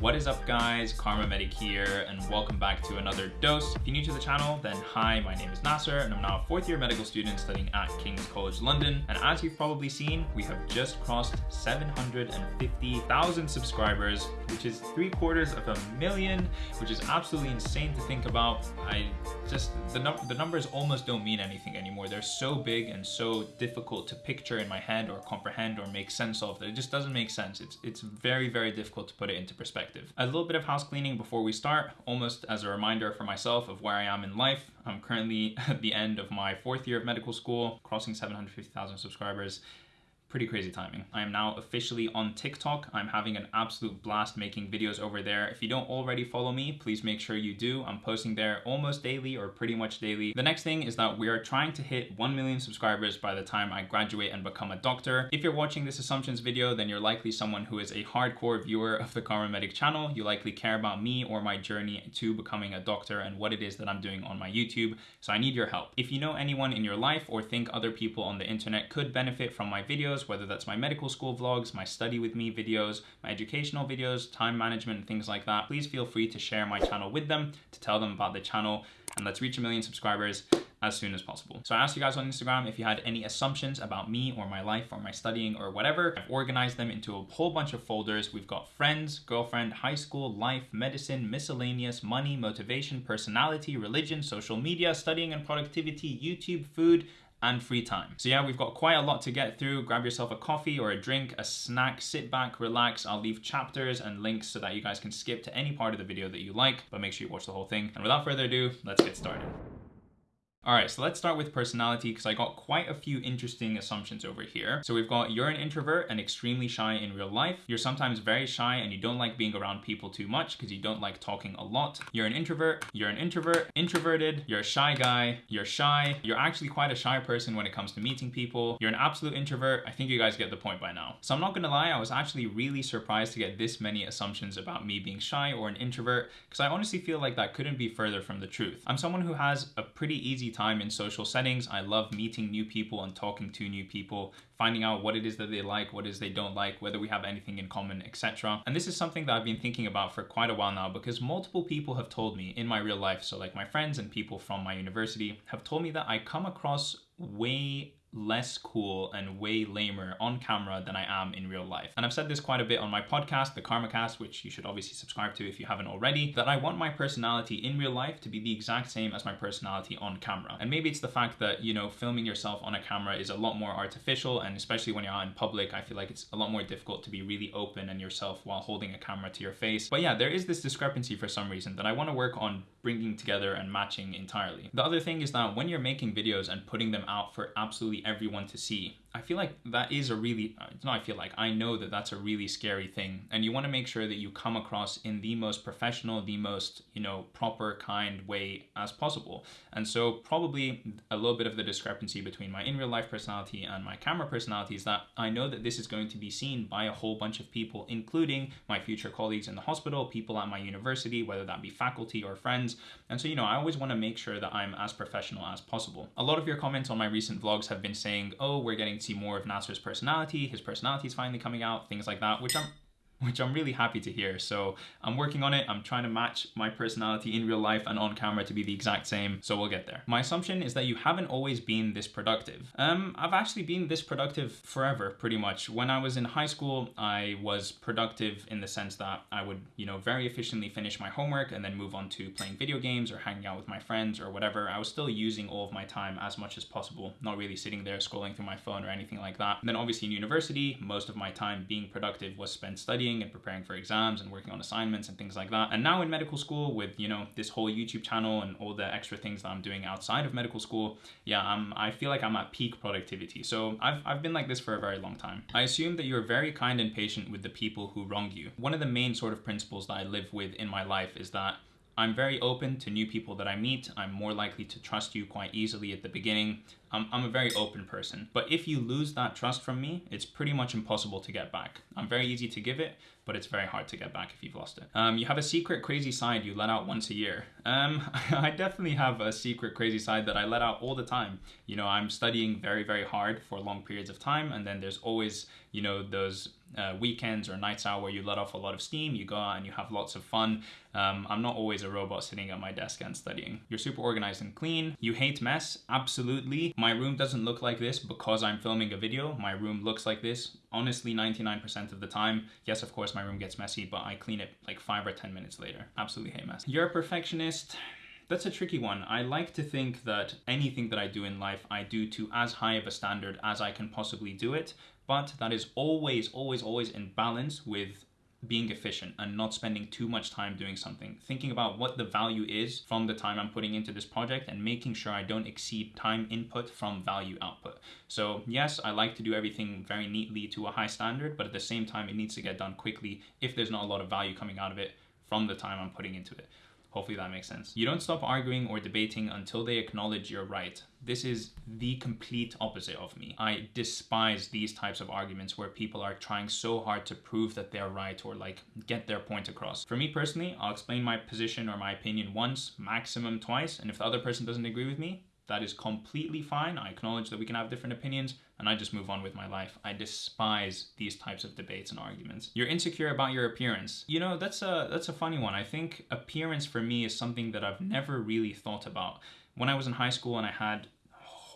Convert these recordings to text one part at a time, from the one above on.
What is up guys, KharmaMedic here and welcome back to another dose. If you're new to the channel, then hi, my name is Nasser and I'm now a fourth year medical student studying at King's College London. And as you've probably seen, we have just crossed 750,000 subscribers, which is three quarters of a million, which is absolutely insane to think about. I just, the, num the numbers almost don't mean anything anymore. They're so big and so difficult to picture in my head or comprehend or make sense of that it just doesn't make sense. It's, it's very, very difficult to put it into perspective perspective. A little bit of house cleaning before we start, almost as a reminder for myself of where I am in life. I'm currently at the end of my fourth year of medical school, crossing 750,000 subscribers pretty crazy timing. I am now officially on TikTok. I'm having an absolute blast making videos over there. If you don't already follow me, please make sure you do. I'm posting there almost daily or pretty much daily. The next thing is that we are trying to hit 1 million subscribers by the time I graduate and become a doctor. If you're watching this assumptions video, then you're likely someone who is a hardcore viewer of the KharmaMedic channel. You likely care about me or my journey to becoming a doctor and what it is that I'm doing on my YouTube. So I need your help. If you know anyone in your life or think other people on the internet could benefit from my videos, videos, whether that's my medical school vlogs, my study with me videos, my educational videos, time management, things like that, please feel free to share my channel with them, to tell them about the channel, and let's reach a million subscribers as soon as possible. So I asked you guys on Instagram if you had any assumptions about me or my life or my studying or whatever. I've organized them into a whole bunch of folders. We've got friends, girlfriend, high school, life, medicine, miscellaneous, money, motivation, personality, religion, social media, studying and productivity, YouTube, food, and free time. So yeah, we've got quite a lot to get through. Grab yourself a coffee or a drink, a snack, sit back, relax. I'll leave chapters and links so that you guys can skip to any part of the video that you like, but make sure you watch the whole thing. And without further ado, let's get started. All right, so let's start with personality because I got quite a few interesting assumptions over here. So we've got you're an introvert and extremely shy in real life. You're sometimes very shy and you don't like being around people too much because you don't like talking a lot. You're an introvert, you're an introvert, introverted, you're a shy guy, you're shy. You're actually quite a shy person when it comes to meeting people. You're an absolute introvert. I think you guys get the point by now. So I'm not gonna lie, I was actually really surprised to get this many assumptions about me being shy or an introvert because I honestly feel like that couldn't be further from the truth. I'm someone who has a pretty easy time in social settings. I love meeting new people and talking to new people, finding out what it is that they like, what it is they don't like, whether we have anything in common, etc. And this is something that I've been thinking about for quite a while now because multiple people have told me in my real life, so like my friends and people from my university have told me that I come across way less cool and way lamer on camera than I am in real life. And I've said this quite a bit on my podcast, the KharmaCast, which you should obviously subscribe to if you haven't already, that I want my personality in real life to be the exact same as my personality on camera. And maybe it's the fact that, you know, filming yourself on a camera is a lot more artificial and especially when you're out in public, I feel like it's a lot more difficult to be really open and yourself while holding a camera to your face. But yeah, there is this discrepancy for some reason that I want to work on bringing together and matching entirely. The other thing is that when you're making videos and putting them out for absolutely everyone to see, I feel like that is a really, uh, no, I feel like, I know that that's a really scary thing. And you want to make sure that you come across in the most professional, the most, you know, proper, kind way as possible. And so probably a little bit of the discrepancy between my in real life personality and my camera personality is that I know that this is going to be seen by a whole bunch of people, including my future colleagues in the hospital, people at my university, whether that be faculty or friends. And so, you know, I always want to make sure that I'm as professional as possible. A lot of your comments on my recent vlogs have been saying, oh, we're getting see more of Nasser's personality, his personality is finally coming out, things like that, which I'm which I'm really happy to hear. So I'm working on it. I'm trying to match my personality in real life and on camera to be the exact same. So we'll get there. My assumption is that you haven't always been this productive. Um, I've actually been this productive forever, pretty much. When I was in high school, I was productive in the sense that I would, you know, very efficiently finish my homework and then move on to playing video games or hanging out with my friends or whatever. I was still using all of my time as much as possible, not really sitting there scrolling through my phone or anything like that. And then obviously in university, most of my time being productive was spent studying studying and preparing for exams and working on assignments and things like that. And now in medical school with, you know, this whole YouTube channel and all the extra things that I'm doing outside of medical school, yeah, I'm, I feel like I'm at peak productivity. So I've, I've been like this for a very long time. I assume that you're very kind and patient with the people who wrong you. One of the main sort of principles that I live with in my life is that I'm very open to new people that I meet. I'm more likely to trust you quite easily at the beginning. I'm, I'm a very open person. But if you lose that trust from me, it's pretty much impossible to get back. I'm very easy to give it, but it's very hard to get back if you've lost it. Um, you have a secret crazy side you let out once a year. Um, I definitely have a secret crazy side that I let out all the time. You know, I'm studying very, very hard for long periods of time, and then there's always, you know, those uh, weekends or nights out where you let off a lot of steam, you go out and you have lots of fun. Um, I'm not always a robot sitting at my desk and studying. You're super organized and clean. You hate mess, absolutely. My room doesn't look like this because I'm filming a video. My room looks like this honestly 99% of the time. Yes, of course, my room gets messy, but I clean it like five or 10 minutes later. Absolutely hate mess. You're a perfectionist. That's a tricky one. I like to think that anything that I do in life, I do to as high of a standard as I can possibly do it, but that is always, always, always in balance with being efficient and not spending too much time doing something. Thinking about what the value is from the time I'm putting into this project and making sure I don't exceed time input from value output. So yes, I like to do everything very neatly to a high standard, but at the same time, it needs to get done quickly if there's not a lot of value coming out of it from the time I'm putting into it. Hopefully that makes sense. You don't stop arguing or debating until they acknowledge you're right. This is the complete opposite of me. I despise these types of arguments where people are trying so hard to prove that they're right or like get their point across. For me personally, I'll explain my position or my opinion once, maximum twice, and if the other person doesn't agree with me, that is completely fine. I acknowledge that we can have different opinions and I just move on with my life. I despise these types of debates and arguments. You're insecure about your appearance. You know, that's a that's a funny one. I think appearance for me is something that I've never really thought about. When I was in high school and I had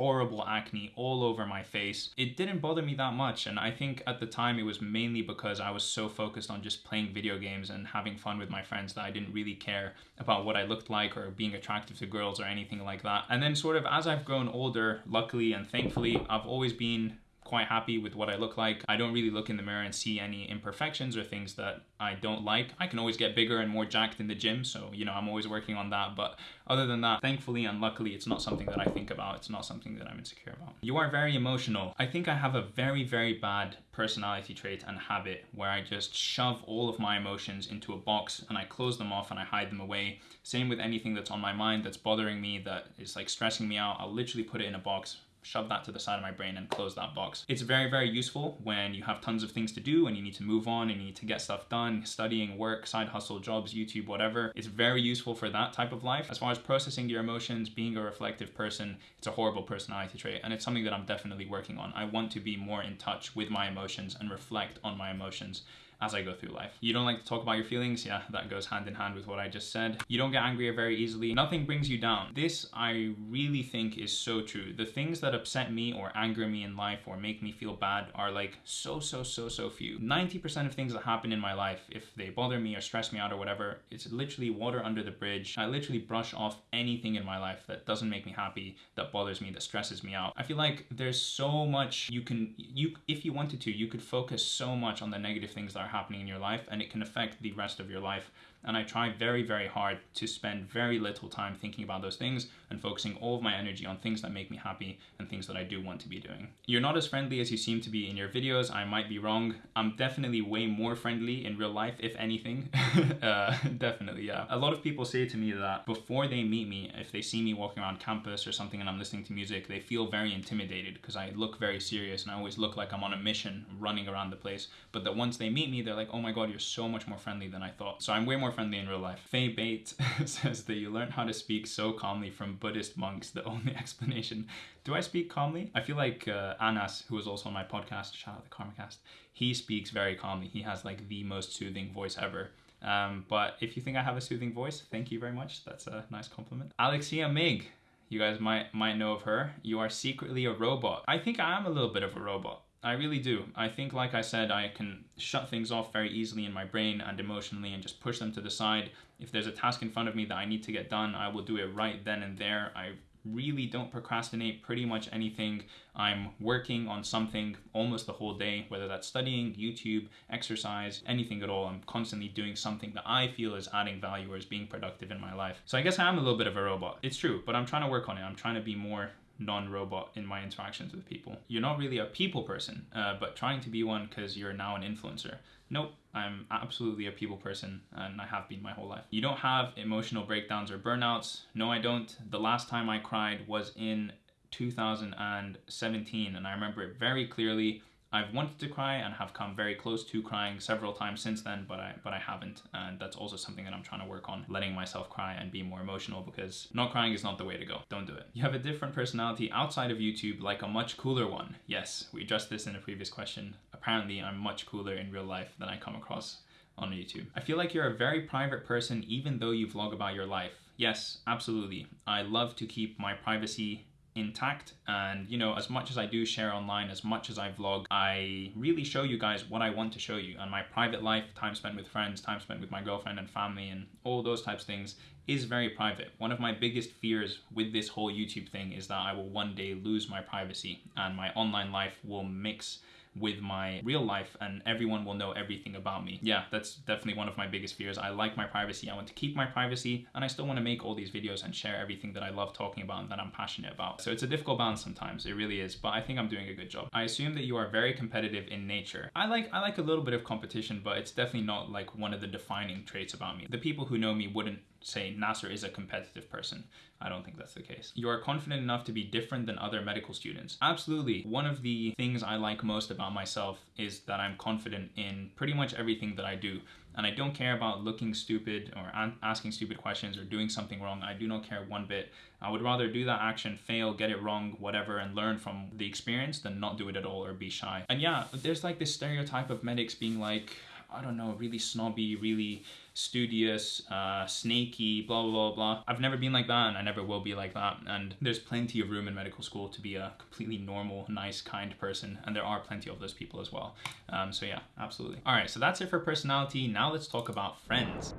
horrible acne all over my face. It didn't bother me that much, and I think at the time it was mainly because I was so focused on just playing video games and having fun with my friends that I didn't really care about what I looked like or being attractive to girls or anything like that. And then, sort of, as I've grown older, luckily and thankfully, I've always been quite happy with what I look like. I don't really look in the mirror and see any imperfections or things that I don't like. I can always get bigger and more jacked in the gym, so you know, I'm always working on that. But other than that, thankfully and luckily, it's not something that I think about. It's not something that I'm insecure about. You are very emotional. I think I have a very, very bad personality trait and habit where I just shove all of my emotions into a box and I close them off and I hide them away. Same with anything that's on my mind that's bothering me, that is like stressing me out. I'll literally put it in a box, shove that to the side of my brain and close that box. It's very, very useful when you have tons of things to do and you need to move on and you need to get stuff done, studying, work, side hustle, jobs, YouTube, whatever. It's very useful for that type of life. As far as processing your emotions, being a reflective person, it's a horrible personality trait and it's something that I'm definitely working on. I want to be more in touch with my emotions and reflect on my emotions as I go through life. You don't like to talk about your feelings? Yeah, that goes hand in hand with what I just said. You don't get angry very easily. Nothing brings you down. This I really think is so true. The things that upset me or anger me in life or make me feel bad are like so, so, so, so few. 90% of things that happen in my life, if they bother me or stress me out or whatever, it's literally water under the bridge. I literally brush off anything in my life that doesn't make me happy, that bothers me, that stresses me out. I feel like there's so much you can, you if you wanted to, you could focus so much on the negative things that are happening in your life and it can affect the rest of your life and I try very, very hard to spend very little time thinking about those things and focusing all of my energy on things that make me happy and things that I do want to be doing. You're not as friendly as you seem to be in your videos. I might be wrong. I'm definitely way more friendly in real life, if anything. uh, definitely, yeah. A lot of people say to me that before they meet me, if they see me walking around campus or something and I'm listening to music, they feel very intimidated because I look very serious and I always look like I'm on a mission running around the place. But that once they meet me, they're like, oh my god, you're so much more friendly than I thought. So I'm way more friendly in real life. Faye Bate says that you learn how to speak so calmly from Buddhist monks. The only explanation. Do I speak calmly? I feel like uh, Anas, who was also on my podcast, shout out the KharmaCast, he speaks very calmly. He has like the most soothing voice ever. Um, but if you think I have a soothing voice, thank you very much. That's a nice compliment. Alexia Mig, you guys might might know of her. You are secretly a robot. I think I am a little bit of a robot. I really do. I think, like I said, I can shut things off very easily in my brain and emotionally and just push them to the side. If there's a task in front of me that I need to get done, I will do it right then and there. I really don't procrastinate pretty much anything. I'm working on something almost the whole day, whether that's studying, YouTube, exercise, anything at all. I'm constantly doing something that I feel is adding value or is being productive in my life. So I guess I am a little bit of a robot. It's true, but I'm trying to work on it. I'm trying to be more non-robot in my interactions with people. You're not really a people person, uh, but trying to be one because you're now an influencer. Nope, I'm absolutely a people person and I have been my whole life. You don't have emotional breakdowns or burnouts. No, I don't. The last time I cried was in 2017 and I remember it very clearly. I've wanted to cry and have come very close to crying several times since then, but I but I haven't, and that's also something that I'm trying to work on, letting myself cry and be more emotional because not crying is not the way to go. Don't do it. You have a different personality outside of YouTube, like a much cooler one. Yes, we addressed this in a previous question. Apparently, I'm much cooler in real life than I come across on YouTube. I feel like you're a very private person even though you vlog about your life. Yes, absolutely. I love to keep my privacy intact. And you know as much as I do share online as much as I vlog I really show you guys what I want to show you. And my private life time spent with friends time spent with my girlfriend and family and all those types of things is very private. One of my biggest fears with this whole YouTube thing is that I will one day lose my privacy and my online life will mix with my real life and everyone will know everything about me. Yeah, that's definitely one of my biggest fears. I like my privacy. I want to keep my privacy and I still want to make all these videos and share everything that I love talking about and that I'm passionate about. So it's a difficult balance sometimes. It really is, but I think I'm doing a good job. I assume that you are very competitive in nature. I like I like a little bit of competition, but it's definitely not like one of the defining traits about me. The people who know me wouldn't say Nasser is a competitive person. I don't think that's the case. You are confident enough to be different than other medical students. Absolutely. One of the things I like most about myself is that I'm confident in pretty much everything that I do. And I don't care about looking stupid or asking stupid questions or doing something wrong. I do not care one bit. I would rather do that action, fail, get it wrong, whatever, and learn from the experience than not do it at all or be shy. And yeah, there's like this stereotype of medics being like, I don't know, really snobby, really studious, uh, snaky, blah, blah, blah, blah. I've never been like that and I never will be like that. And there's plenty of room in medical school to be a completely normal, nice, kind person. And there are plenty of those people as well. Um, so yeah, absolutely. All right, so that's it for personality. Now let's talk about friends.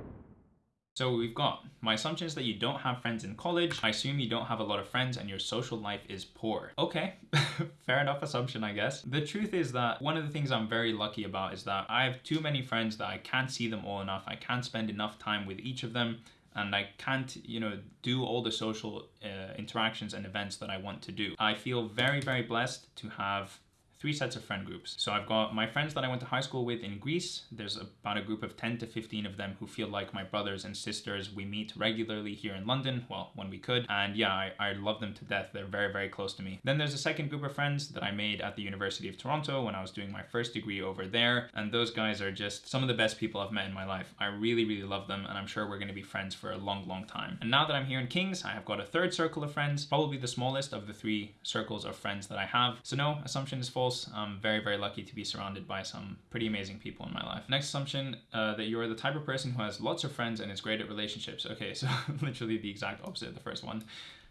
So we've got, my assumption is that you don't have friends in college. I assume you don't have a lot of friends and your social life is poor. Okay, fair enough assumption, I guess. The truth is that one of the things I'm very lucky about is that I have too many friends that I can't see them all enough. I can't spend enough time with each of them and I can't, you know, do all the social uh, interactions and events that I want to do. I feel very, very blessed to have three sets of friend groups. So I've got my friends that I went to high school with in Greece. There's about a group of 10 to 15 of them who feel like my brothers and sisters. We meet regularly here in London, well, when we could. And yeah, I, I love them to death. They're very, very close to me. Then there's a second group of friends that I made at the University of Toronto when I was doing my first degree over there. And those guys are just some of the best people I've met in my life. I really, really love them. And I'm sure we're going to be friends for a long, long time. And now that I'm here in Kings, I have got a third circle of friends, probably the smallest of the three circles of friends that I have. So no, assumption is false. I'm very, very lucky to be surrounded by some pretty amazing people in my life. Next assumption, uh, that you're the type of person who has lots of friends and is great at relationships. Okay, so literally the exact opposite of the first one.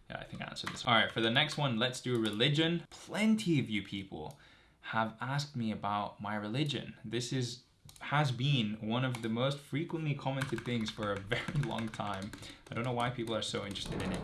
Yeah, I think I answered this. All right, for the next one, let's do religion. Plenty of you people have asked me about my religion. This is has been one of the most frequently commented things for a very long time. I don't know why people are so interested in it.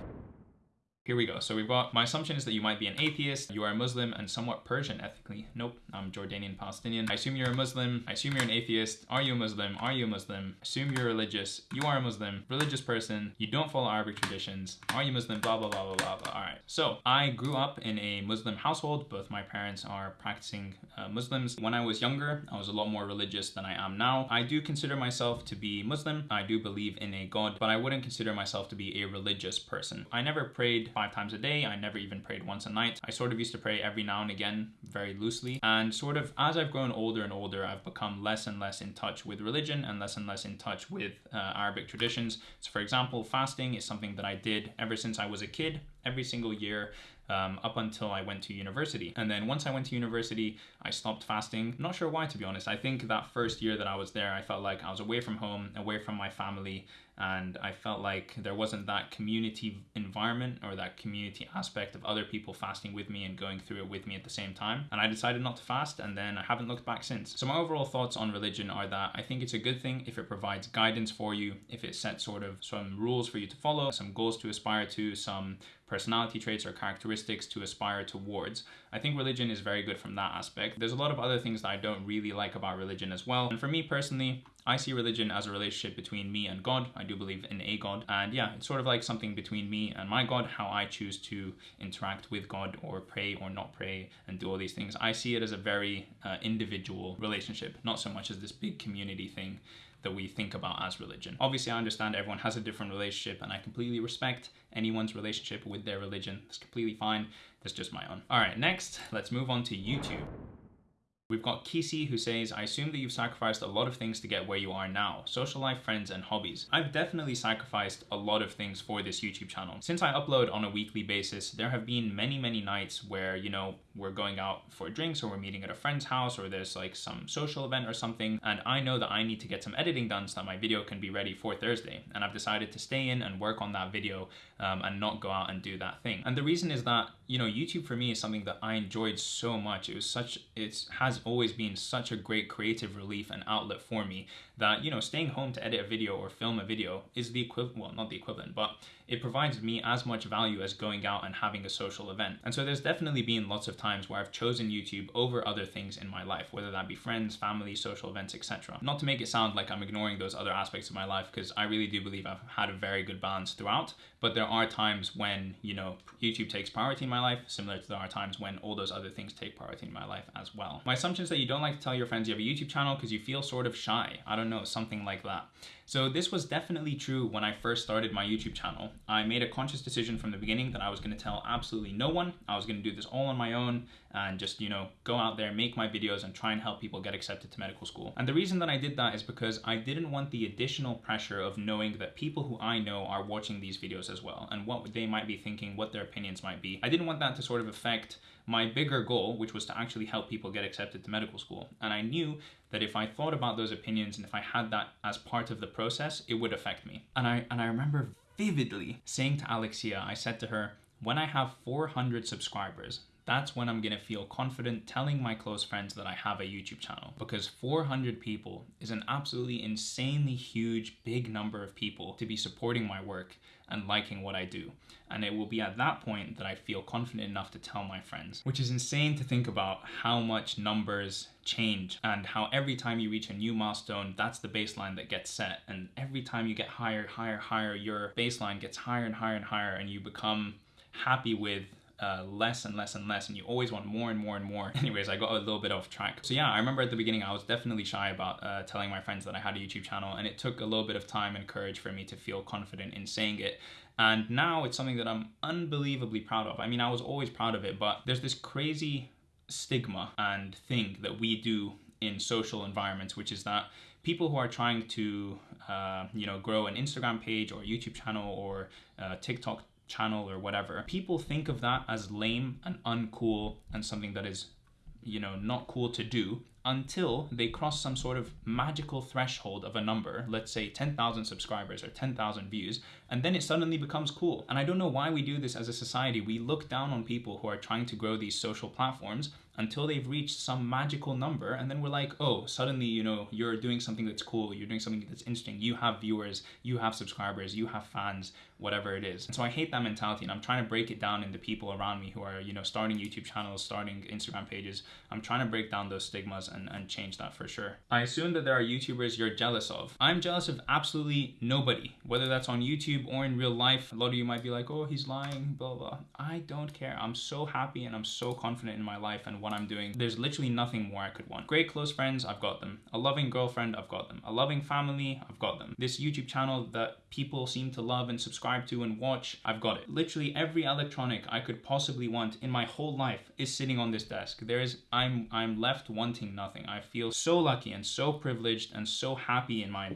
Here we go. So we've got, my assumption is that you might be an atheist, you are a Muslim and somewhat Persian ethnically. Nope, I'm Jordanian Palestinian. I assume you're a Muslim. I assume you're an atheist. Are you a Muslim? Are you a Muslim? Assume you're religious. You are a Muslim. Religious person. You don't follow Arabic traditions. Are you Muslim? Blah, blah, blah, blah, blah, blah. All right. So I grew up in a Muslim household. Both my parents are practicing uh, Muslims. When I was younger, I was a lot more religious than I am now. I do consider myself to be Muslim. I do believe in a God, but I wouldn't consider myself to be a religious person. I never prayed five times a day. I never even prayed once a night. I sort of used to pray every now and again, very loosely. And sort of as I've grown older and older, I've become less and less in touch with religion and less and less in touch with uh, Arabic traditions. So for example, fasting is something that I did ever since I was a kid, every single year um, up until I went to university. And then once I went to university, I stopped fasting. Not sure why, to be honest. I think that first year that I was there, I felt like I was away from home, away from my family, and I felt like there wasn't that community environment or that community aspect of other people fasting with me and going through it with me at the same time. And I decided not to fast, and then I haven't looked back since. So my overall thoughts on religion are that I think it's a good thing if it provides guidance for you, if it sets sort of some rules for you to follow, some goals to aspire to, some personality traits or characteristics to aspire towards. I think religion is very good from that aspect. There's a lot of other things that I don't really like about religion as well. And for me personally, I see religion as a relationship between me and God. I do believe in a God. And yeah, it's sort of like something between me and my God, how I choose to interact with God or pray or not pray and do all these things. I see it as a very uh, individual relationship, not so much as this big community thing that we think about as religion. Obviously, I understand everyone has a different relationship and I completely respect anyone's relationship with their religion. It's completely fine. That's just my own. All right, next, let's move on to YouTube. We've got Kisi who says, I assume that you've sacrificed a lot of things to get where you are now. Social life, friends, and hobbies. I've definitely sacrificed a lot of things for this YouTube channel. Since I upload on a weekly basis, there have been many, many nights where, you know, we're going out for drinks or we're meeting at a friend's house or there's like some social event or something. And I know that I need to get some editing done so that my video can be ready for Thursday. And I've decided to stay in and work on that video um, and not go out and do that thing. And the reason is that, you know, YouTube for me is something that I enjoyed so much. It was such, it has always been such a great creative relief and outlet for me that, you know, staying home to edit a video or film a video is the equivalent, well, not the equivalent, but it provides me as much value as going out and having a social event. And so there's definitely been lots of times where I've chosen YouTube over other things in my life, whether that be friends, family, social events, etc. Not to make it sound like I'm ignoring those other aspects of my life, because I really do believe I've had a very good balance throughout, but there are times when, you know, YouTube takes priority in my life, similar to there are times when all those other things take priority in my life as well. My assumption is that you don't like to tell your friends you have a YouTube channel because you feel sort of shy. I don't know, something like that. So this was definitely true when I first started my YouTube channel. I made a conscious decision from the beginning that I was gonna tell absolutely no one. I was gonna do this all on my own and just, you know, go out there, make my videos and try and help people get accepted to medical school. And the reason that I did that is because I didn't want the additional pressure of knowing that people who I know are watching these videos as well and what they might be thinking, what their opinions might be. I didn't want that to sort of affect my bigger goal, which was to actually help people get accepted to medical school. And I knew that if I thought about those opinions and if I had that as part of the process, it would affect me. And I and I remember vividly saying to Alexia, I said to her, when I have 400 subscribers, that's when I'm gonna feel confident telling my close friends that I have a YouTube channel because 400 people is an absolutely insanely huge, big number of people to be supporting my work and liking what I do. And it will be at that point that I feel confident enough to tell my friends, which is insane to think about how much numbers change and how every time you reach a new milestone, that's the baseline that gets set. And every time you get higher, higher, higher, your baseline gets higher and higher and higher, and you become happy with uh, less and less and less and you always want more and more and more. Anyways, I got a little bit off track. So yeah, I remember at the beginning I was definitely shy about uh, telling my friends that I had a YouTube channel and it took a little bit of time and courage for me to feel confident in saying it. And now it's something that I'm unbelievably proud of. I mean, I was always proud of it, but there's this crazy stigma and thing that we do in social environments, which is that people who are trying to, uh, you know, grow an Instagram page or YouTube channel or uh, TikTok channel or whatever, people think of that as lame and uncool and something that is, you know, not cool to do until they cross some sort of magical threshold of a number, let's say 10,000 subscribers or 10,000 views, and then it suddenly becomes cool. And I don't know why we do this as a society. We look down on people who are trying to grow these social platforms until they've reached some magical number and then we're like oh suddenly you know you're doing something that's cool you're doing something that's interesting you have viewers you have subscribers you have fans whatever it is. And so i hate that mentality and i'm trying to break it down into people around me who are you know starting youtube channels starting instagram pages. I'm trying to break down those stigmas and, and change that for sure. I assume that there are youtubers you're jealous of. I'm jealous of absolutely nobody whether that's on youtube or in real life. A lot of you might be like oh he's lying blah blah. I don't care. I'm so happy and i'm so confident in my life and what what I'm doing. There's literally nothing more I could want. Great close friends, I've got them. A loving girlfriend, I've got them. A loving family, I've got them. This YouTube channel that people seem to love and subscribe to and watch, I've got it. Literally every electronic I could possibly want in my whole life is sitting on this desk. There is, I'm, I'm left wanting nothing. I feel so lucky and so privileged and so happy in my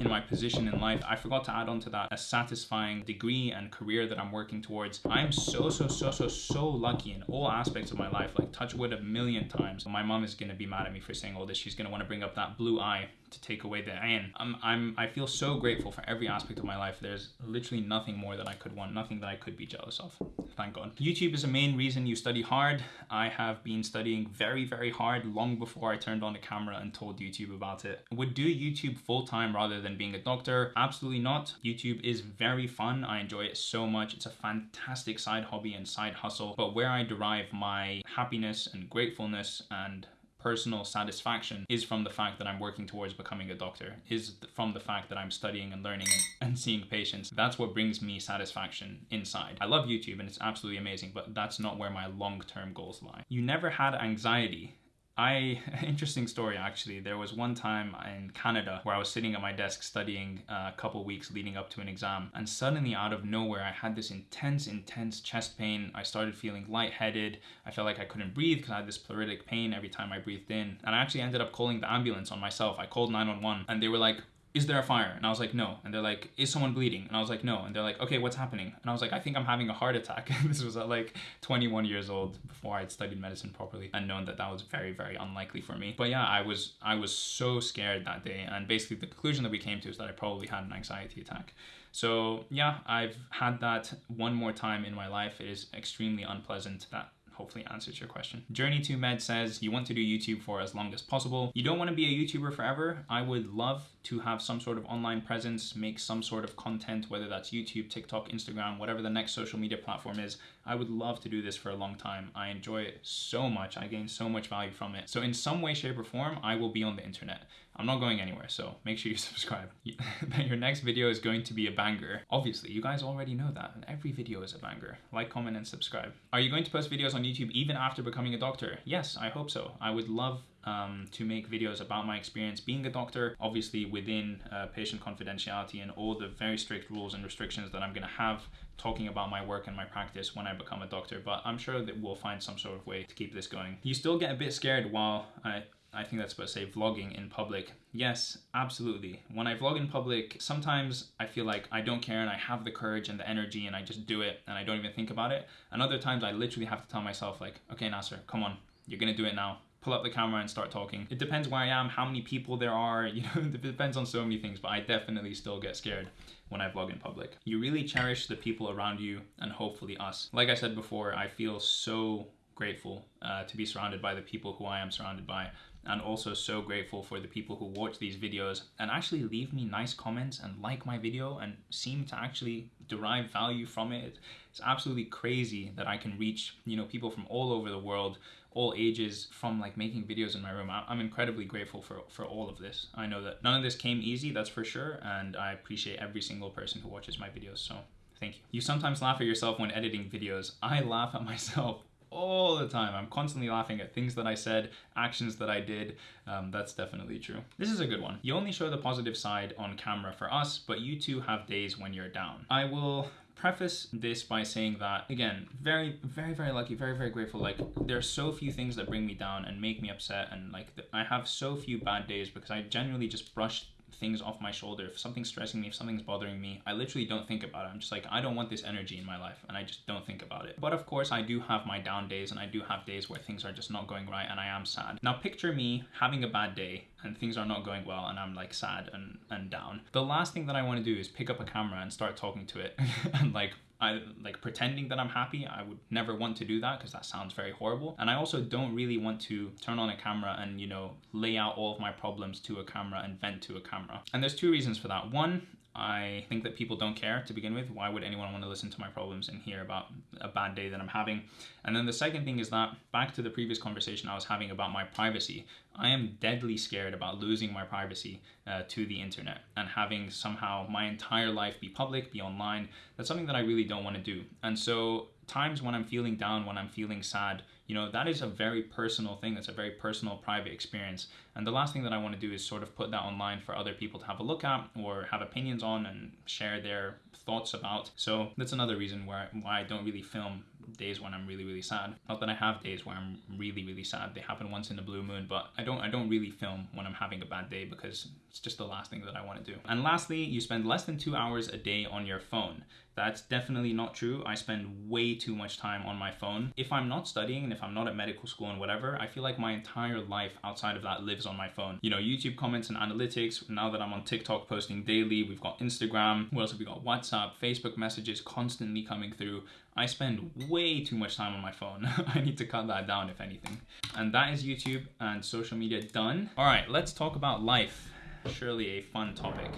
in my position in life. I forgot to add on to that a satisfying degree and career that I'm working towards. I'm so, so, so, so, so lucky in all aspects of my life, like touch wood a million times. My mom is gonna be mad at me for saying all this. She's gonna wanna bring up that blue eye to take away the ayn. I'm, I'm, I feel so grateful for every aspect of my life. There's literally nothing more that I could want, nothing that I could be jealous of. Thank God. YouTube is the main reason you study hard. I have been studying very, very hard long before I turned on the camera and told YouTube about it. Would do YouTube full time rather than being a doctor? Absolutely not. YouTube is very fun. I enjoy it so much. It's a fantastic side hobby and side hustle, but where I derive my happiness and gratefulness and personal satisfaction is from the fact that I'm working towards becoming a doctor, is from the fact that I'm studying and learning and, and seeing patients. That's what brings me satisfaction inside. I love YouTube and it's absolutely amazing, but that's not where my long-term goals lie. You never had anxiety I, interesting story actually. There was one time in Canada where I was sitting at my desk studying uh, a couple weeks leading up to an exam, and suddenly out of nowhere, I had this intense, intense chest pain. I started feeling lightheaded. I felt like I couldn't breathe because I had this pleuritic pain every time I breathed in. And I actually ended up calling the ambulance on myself. I called 911 and they were like, is there a fire? And I was like, no. And they're like, is someone bleeding? And I was like, no. And they're like, okay, what's happening? And I was like, I think I'm having a heart attack. this was at like 21 years old before I had studied medicine properly and known that that was very, very unlikely for me. But yeah, I was, I was so scared that day. And basically the conclusion that we came to is that I probably had an anxiety attack. So yeah, I've had that one more time in my life. It is extremely unpleasant. That hopefully answers your question. Journey to Med says you want to do YouTube for as long as possible. You don't want to be a YouTuber forever. I would love to have some sort of online presence, make some sort of content, whether that's YouTube, TikTok, Instagram, whatever the next social media platform is. I would love to do this for a long time. I enjoy it so much. I gain so much value from it. So in some way, shape or form, I will be on the internet. I'm not going anywhere, so make sure you subscribe. Your next video is going to be a banger. Obviously, you guys already know that. Every video is a banger. Like, comment, and subscribe. Are you going to post videos on YouTube even after becoming a doctor? Yes, I hope so. I would love um, to make videos about my experience being a doctor, obviously within uh, patient confidentiality and all the very strict rules and restrictions that I'm going to have talking about my work and my practice when I become a doctor, but I'm sure that we'll find some sort of way to keep this going. You still get a bit scared while I I think that's supposed to say vlogging in public. Yes, absolutely. When I vlog in public, sometimes I feel like I don't care and I have the courage and the energy and I just do it and I don't even think about it. And other times I literally have to tell myself like, okay, Nasser, come on, you're gonna do it now pull up the camera and start talking. It depends where I am, how many people there are, you know, it depends on so many things, but I definitely still get scared when I vlog in public. You really cherish the people around you and hopefully us. Like I said before, I feel so grateful uh, to be surrounded by the people who I am surrounded by and also so grateful for the people who watch these videos and actually leave me nice comments and like my video and seem to actually derive value from it. It's absolutely crazy that I can reach, you know, people from all over the world all ages from like making videos in my room. I'm incredibly grateful for, for all of this. I know that none of this came easy, that's for sure. And I appreciate every single person who watches my videos. So thank you. You sometimes laugh at yourself when editing videos. I laugh at myself all the time. I'm constantly laughing at things that I said, actions that I did. Um, that's definitely true. This is a good one. You only show the positive side on camera for us, but you too have days when you're down. I will preface this by saying that again very very very lucky very very grateful like there are so few things that bring me down and make me upset and like i have so few bad days because i genuinely just brush things off my shoulder if something's stressing me if something's bothering me i literally don't think about it. I'm just like i don't want this energy in my life and i just don't think about it. But of course i do have my down days and i do have days where things are just not going right and i am sad. Now picture me having a bad day and things are not going well and I'm like sad and, and down. The last thing that I want to do is pick up a camera and start talking to it and like I like pretending that I'm happy. I would never want to do that because that sounds very horrible. And I also don't really want to turn on a camera and, you know, lay out all of my problems to a camera and vent to a camera. And there's two reasons for that. One, I think that people don't care to begin with. Why would anyone want to listen to my problems and hear about a bad day that I'm having? And then the second thing is that back to the previous conversation I was having about my privacy. I am deadly scared about losing my privacy uh, to the internet and having somehow my entire life be public, be online. That's something that I really don't want to do. And so times when I'm feeling down, when I'm feeling sad, you know, that is a very personal thing. That's a very personal, private experience. And the last thing that I want to do is sort of put that online for other people to have a look at or have opinions on and share their thoughts about. So that's another reason why, why I don't really film days when I'm really, really sad. Not that I have days where I'm really, really sad. They happen once in a blue moon, but I don't I don't really film when I'm having a bad day because it's just the last thing that I want to do. And lastly, you spend less than two hours a day on your phone. That's definitely not true. I spend way too much time on my phone. If I'm not studying and if I'm not at medical school and whatever, I feel like my entire life outside of that lives on my phone. You know, YouTube comments and analytics. Now that I'm on TikTok posting daily, we've got Instagram. What else have we got? WhatsApp, Facebook messages constantly coming through. I spend way too much time on my phone. I need to cut that down if anything. And that is YouTube and social media done. All right, let's talk about life. Surely a fun topic.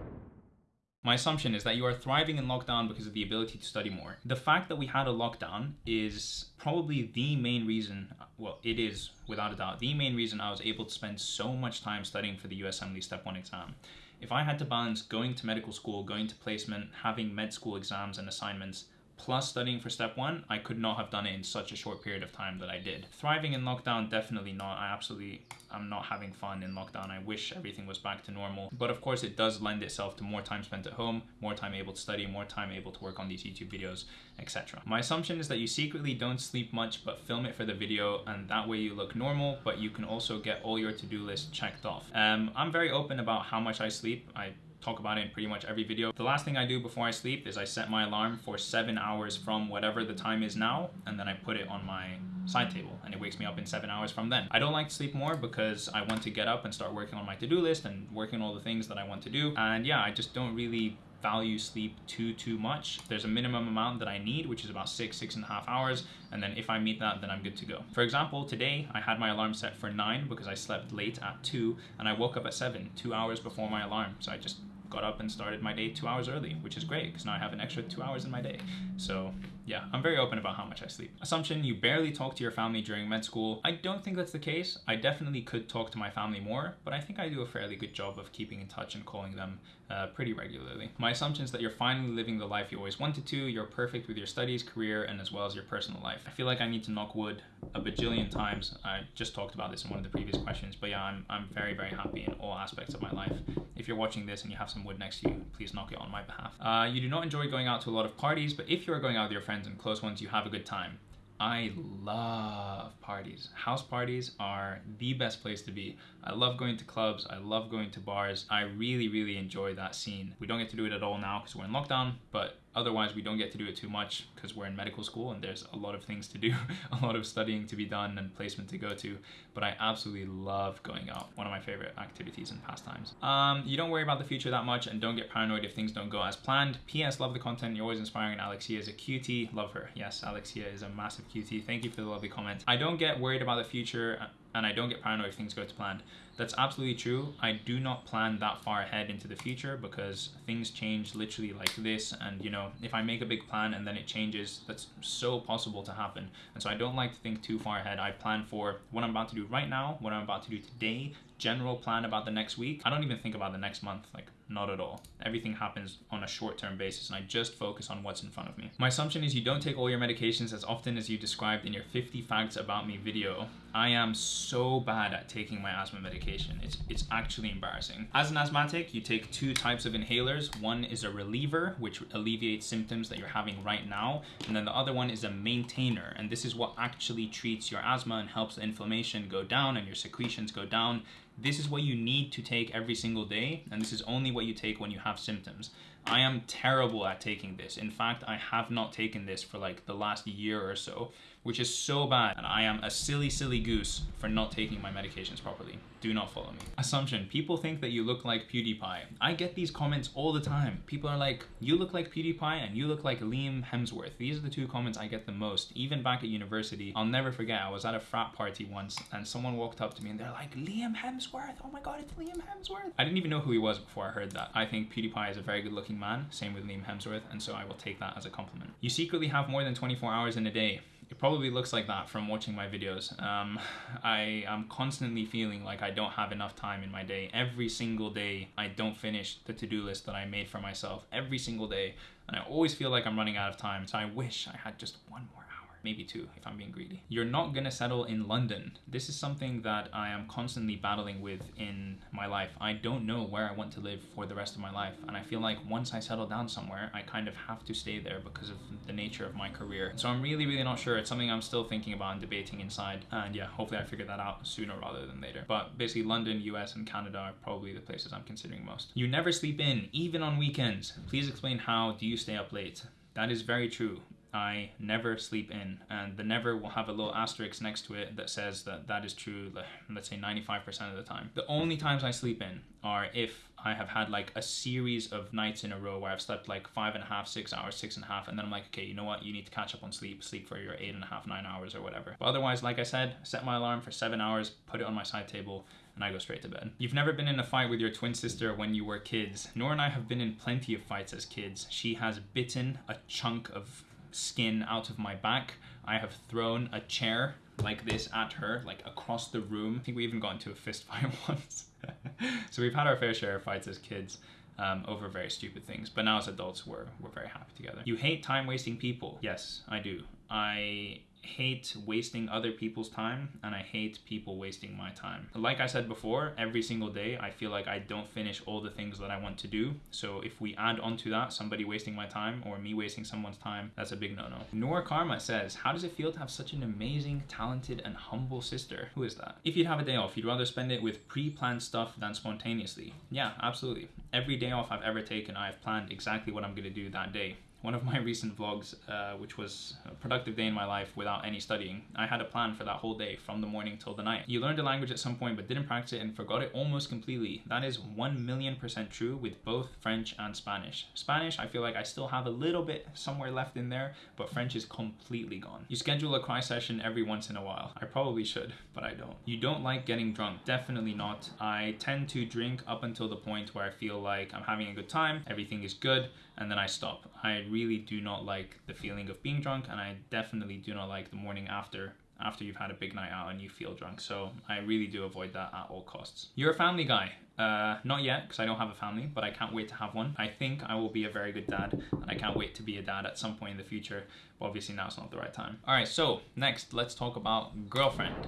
My assumption is that you are thriving in lockdown because of the ability to study more. The fact that we had a lockdown is probably the main reason, well, it is without a doubt, the main reason I was able to spend so much time studying for the USMLE Step 1 exam. If I had to balance going to medical school, going to placement, having med school exams and assignments, plus studying for step one, I could not have done it in such a short period of time that I did. Thriving in lockdown, definitely not. I absolutely, I'm not having fun in lockdown. I wish everything was back to normal. But of course, it does lend itself to more time spent at home, more time able to study, more time able to work on these YouTube videos, etc. My assumption is that you secretly don't sleep much, but film it for the video, and that way you look normal, but you can also get all your to-do list checked off. Um, I'm very open about how much I sleep. I talk about it in pretty much every video. The last thing I do before I sleep is I set my alarm for seven hours from whatever the time is now, and then I put it on my side table and it wakes me up in seven hours from then. I don't like to sleep more because I want to get up and start working on my to-do list and working on all the things that I want to do. And yeah, I just don't really value sleep too too much there's a minimum amount that i need which is about six six and a half hours and then if i meet that then i'm good to go for example today i had my alarm set for nine because i slept late at two and i woke up at seven two hours before my alarm so i just got up and started my day two hours early, which is great because now I have an extra two hours in my day. So yeah, I'm very open about how much I sleep. Assumption, you barely talk to your family during med school. I don't think that's the case. I definitely could talk to my family more, but I think I do a fairly good job of keeping in touch and calling them uh, pretty regularly. My assumption is that you're finally living the life you always wanted to. You're perfect with your studies, career, and as well as your personal life. I feel like I need to knock wood a bajillion times. I just talked about this in one of the previous questions, but yeah, I'm, I'm very, very happy in all aspects of my life. If you're watching this and you have some wood next to you, please knock it on my behalf. Uh, you do not enjoy going out to a lot of parties, but if you're going out with your friends and close ones, you have a good time. I love parties. House parties are the best place to be. I love going to clubs. I love going to bars. I really, really enjoy that scene. We don't get to do it at all now because we're in lockdown, but Otherwise, we don't get to do it too much because we're in medical school and there's a lot of things to do, a lot of studying to be done and placement to go to. But I absolutely love going out. One of my favorite activities and pastimes. Um, you don't worry about the future that much and don't get paranoid if things don't go as planned. P.S. Love the content. You're always inspiring. And Alexia is a cutie. Love her. Yes, Alexia is a massive cutie. Thank you for the lovely comment. I don't get worried about the future and I don't get paranoid if things go to plan. That's absolutely true. I do not plan that far ahead into the future because things change literally like this. And you know, if I make a big plan and then it changes, that's so possible to happen. And so I don't like to think too far ahead. I plan for what I'm about to do right now, what I'm about to do today, general plan about the next week. I don't even think about the next month, like not at all. Everything happens on a short-term basis and I just focus on what's in front of me. My assumption is you don't take all your medications as often as you described in your 50 facts about me video. I am so bad at taking my asthma medication. It's, it's actually embarrassing. As an asthmatic, you take two types of inhalers. One is a reliever, which alleviates symptoms that you're having right now. And then the other one is a maintainer. And this is what actually treats your asthma and helps inflammation go down and your secretions go down this is what you need to take every single day, and this is only what you take when you have symptoms. I am terrible at taking this. In fact, I have not taken this for like the last year or so which is so bad. And I am a silly, silly goose for not taking my medications properly. Do not follow me. Assumption, people think that you look like PewDiePie. I get these comments all the time. People are like, you look like PewDiePie and you look like Liam Hemsworth. These are the two comments I get the most. Even back at university, I'll never forget, I was at a frat party once and someone walked up to me and they're like, Liam Hemsworth, oh my God, it's Liam Hemsworth. I didn't even know who he was before I heard that. I think PewDiePie is a very good looking man, same with Liam Hemsworth, and so I will take that as a compliment. You secretly have more than 24 hours in a day. It probably looks like that from watching my videos. Um, I am constantly feeling like I don't have enough time in my day. Every single day, I don't finish the to-do list that I made for myself. Every single day. And I always feel like I'm running out of time. So I wish I had just one more maybe two if I'm being greedy. You're not gonna settle in London. This is something that I am constantly battling with in my life. I don't know where I want to live for the rest of my life. And I feel like once I settle down somewhere, I kind of have to stay there because of the nature of my career. So I'm really, really not sure. It's something I'm still thinking about and debating inside. And yeah, hopefully I figure that out sooner rather than later. But basically London, US, and Canada are probably the places I'm considering most. You never sleep in, even on weekends. Please explain how do you stay up late? That is very true. I never sleep in. And the never will have a little asterisk next to it that says that that is true, let's say 95% of the time. The only times I sleep in are if I have had like a series of nights in a row where I've slept like five and a half, six hours, six and a half, and then I'm like, okay, you know what? You need to catch up on sleep, sleep for your eight and a half, nine hours or whatever. But otherwise, like I said, set my alarm for seven hours, put it on my side table, and I go straight to bed. You've never been in a fight with your twin sister when you were kids. Nora and I have been in plenty of fights as kids. She has bitten a chunk of skin out of my back. I have thrown a chair like this at her, like across the room. I think we even got into a fist fight once. so we've had our fair share of fights as kids. um, over very stupid things. But now as adults, we're, we're very happy together. You hate time wasting people. Yes, I do. I hate wasting other people's time and I hate people wasting my time. Like I said before, every single day I feel like I don't finish all the things that I want to do. So if we add onto that somebody wasting my time or me wasting someone's time, that's a big no-no. Nor Karma says, how does it feel to have such an amazing, talented and humble sister? Who is that? If you'd have a day off, you'd rather spend it with pre-planned stuff than spontaneously. Yeah, absolutely. Every day off I've ever taken, I've planned exactly what I'm gonna do that day one of my recent vlogs, uh, which was a productive day in my life without any studying, I had a plan for that whole day from the morning till the night. You learned a language at some point but didn't practice it and forgot it almost completely. That is 1 million percent true with both French and Spanish. Spanish, I feel like I still have a little bit somewhere left in there, but French is completely gone. You schedule a cry session every once in a while. I probably should, but I don't. You don't like getting drunk. Definitely not. I tend to drink up until the point where I feel like I'm having a good time, everything is good, and then I stop. I really do not like the feeling of being drunk and I definitely do not like the morning after after you've had a big night out and you feel drunk. So I really do avoid that at all costs. You're a family guy. Uh, not yet, because I don't have a family, but I can't wait to have one. I think I will be a very good dad, and I can't wait to be a dad at some point in the future. But obviously now it's not the right time. All right, so next, let's talk about girlfriend.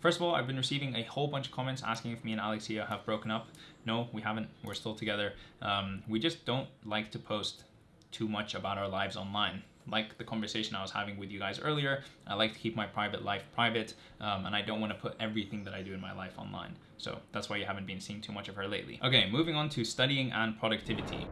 First of all, I've been receiving a whole bunch of comments asking if me and Alexia have broken up. No, we haven't. We're still together. Um, we just don't like to post too much about our lives online. Like the conversation I was having with you guys earlier, I like to keep my private life private, um, and I don't want to put everything that I do in my life online. So that's why you haven't been seeing too much of her lately. Okay, moving on to studying and productivity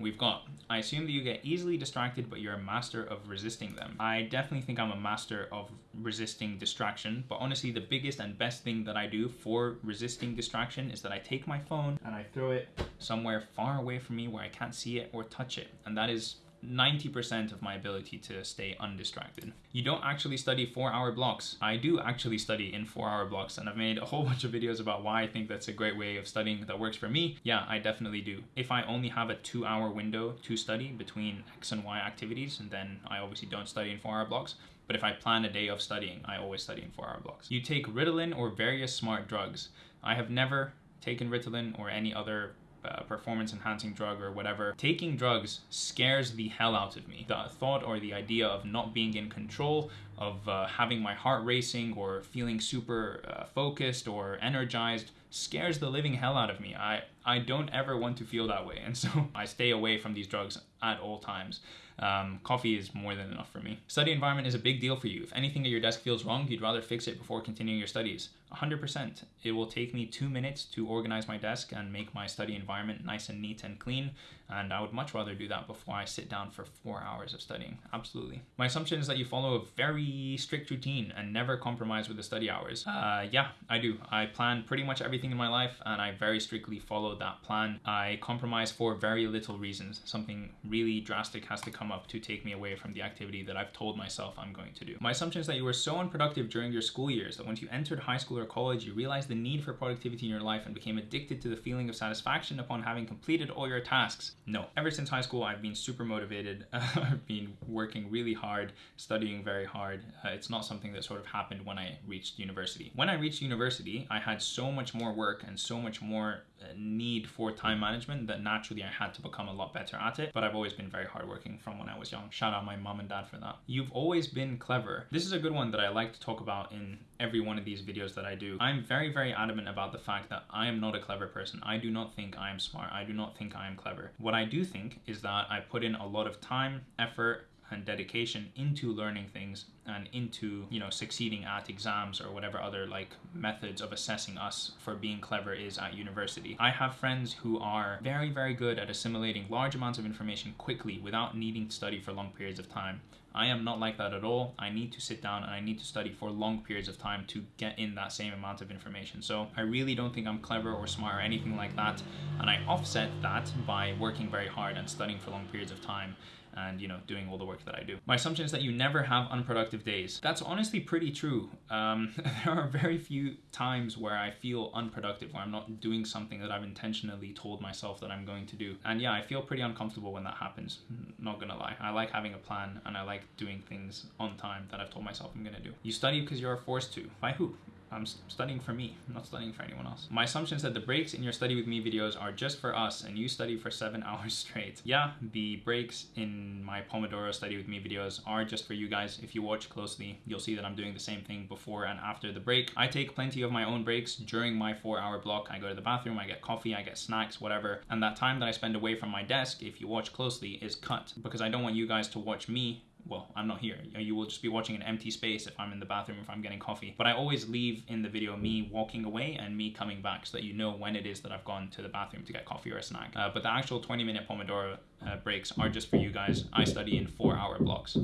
we've got, I assume that you get easily distracted, but you're a master of resisting them. I definitely think I'm a master of resisting distraction, but honestly, the biggest and best thing that I do for resisting distraction is that I take my phone and I throw it somewhere far away from me where I can't see it or touch it. And that is 90% of my ability to stay undistracted. You don't actually study four hour blocks. I do actually study in four hour blocks and I've made a whole bunch of videos about why I think that's a great way of studying that works for me. Yeah, I definitely do. If I only have a two hour window to study between X and Y activities, and then I obviously don't study in four hour blocks, but if I plan a day of studying, I always study in four hour blocks. You take Ritalin or various smart drugs. I have never taken Ritalin or any other uh, performance enhancing drug or whatever, taking drugs scares the hell out of me. The thought or the idea of not being in control, of uh, having my heart racing or feeling super uh, focused or energized scares the living hell out of me. I, I don't ever want to feel that way. And so I stay away from these drugs at all times. Um, coffee is more than enough for me. Study environment is a big deal for you. If anything at your desk feels wrong, you'd rather fix it before continuing your studies. 100%. It will take me two minutes to organize my desk and make my study environment nice and neat and clean. And I would much rather do that before I sit down for four hours of studying. Absolutely. My assumption is that you follow a very strict routine and never compromise with the study hours. Uh, yeah, I do. I plan pretty much everything in my life and I very strictly follow that plan. I compromise for very little reasons. Something really drastic has to come up to take me away from the activity that I've told myself I'm going to do. My assumption is that you were so unproductive during your school years that once you entered high school or college, you realized the need for productivity in your life and became addicted to the feeling of satisfaction upon having completed all your tasks. No. Ever since high school, I've been super motivated. I've been working really hard, studying very hard. Uh, it's not something that sort of happened when I reached university. When I reached university, I had so much more work and so much more need for time management that naturally I had to become a lot better at it. But I've always been very hardworking from when I was young. Shout out my mom and dad for that. You've always been clever. This is a good one that I like to talk about in every one of these videos that I do. I'm very, very adamant about the fact that I am not a clever person. I do not think I am smart. I do not think I am clever. What I do think is that I put in a lot of time, effort, and dedication into learning things and into you know succeeding at exams or whatever other like methods of assessing us for being clever is at university i have friends who are very very good at assimilating large amounts of information quickly without needing to study for long periods of time I am not like that at all. I need to sit down and I need to study for long periods of time to get in that same amount of information. So I really don't think I'm clever or smart or anything like that. And I offset that by working very hard and studying for long periods of time and you know doing all the work that I do. My assumption is that you never have unproductive days. That's honestly pretty true. Um, there are very few times where I feel unproductive, where I'm not doing something that I've intentionally told myself that I'm going to do. And yeah, I feel pretty uncomfortable when that happens. Not gonna lie. I like having a plan and I like doing things on time that I've told myself I'm gonna do. You study because you're forced to. By who? I'm studying for me, I'm not studying for anyone else. My assumption is that the breaks in your study with me videos are just for us and you study for seven hours straight. Yeah, the breaks in my Pomodoro study with me videos are just for you guys. If you watch closely, you'll see that I'm doing the same thing before and after the break. I take plenty of my own breaks during my four hour block. I go to the bathroom, I get coffee, I get snacks, whatever. And that time that I spend away from my desk, if you watch closely, is cut because I don't want you guys to watch me well, I'm not here. You will just be watching an empty space if I'm in the bathroom, if I'm getting coffee. But I always leave in the video me walking away and me coming back so that you know when it is that I've gone to the bathroom to get coffee or a snack. Uh, but the actual 20 minute Pomodoro uh, breaks are just for you guys. I study in four hour blocks.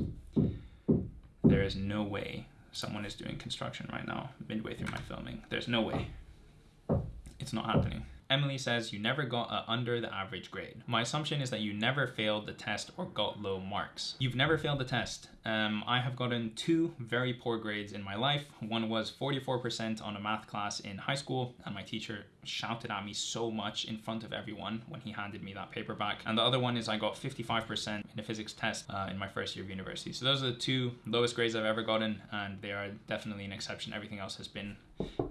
There is no way someone is doing construction right now, midway through my filming. There's no way. It's not happening. Emily says you never got a under the average grade. My assumption is that you never failed the test or got low marks. You've never failed the test. Um, I have gotten two very poor grades in my life. One was 44% on a math class in high school, and my teacher shouted at me so much in front of everyone when he handed me that paperback. And the other one is I got 55% in a physics test uh, in my first year of university. So those are the two lowest grades I've ever gotten, and they are definitely an exception. Everything else has been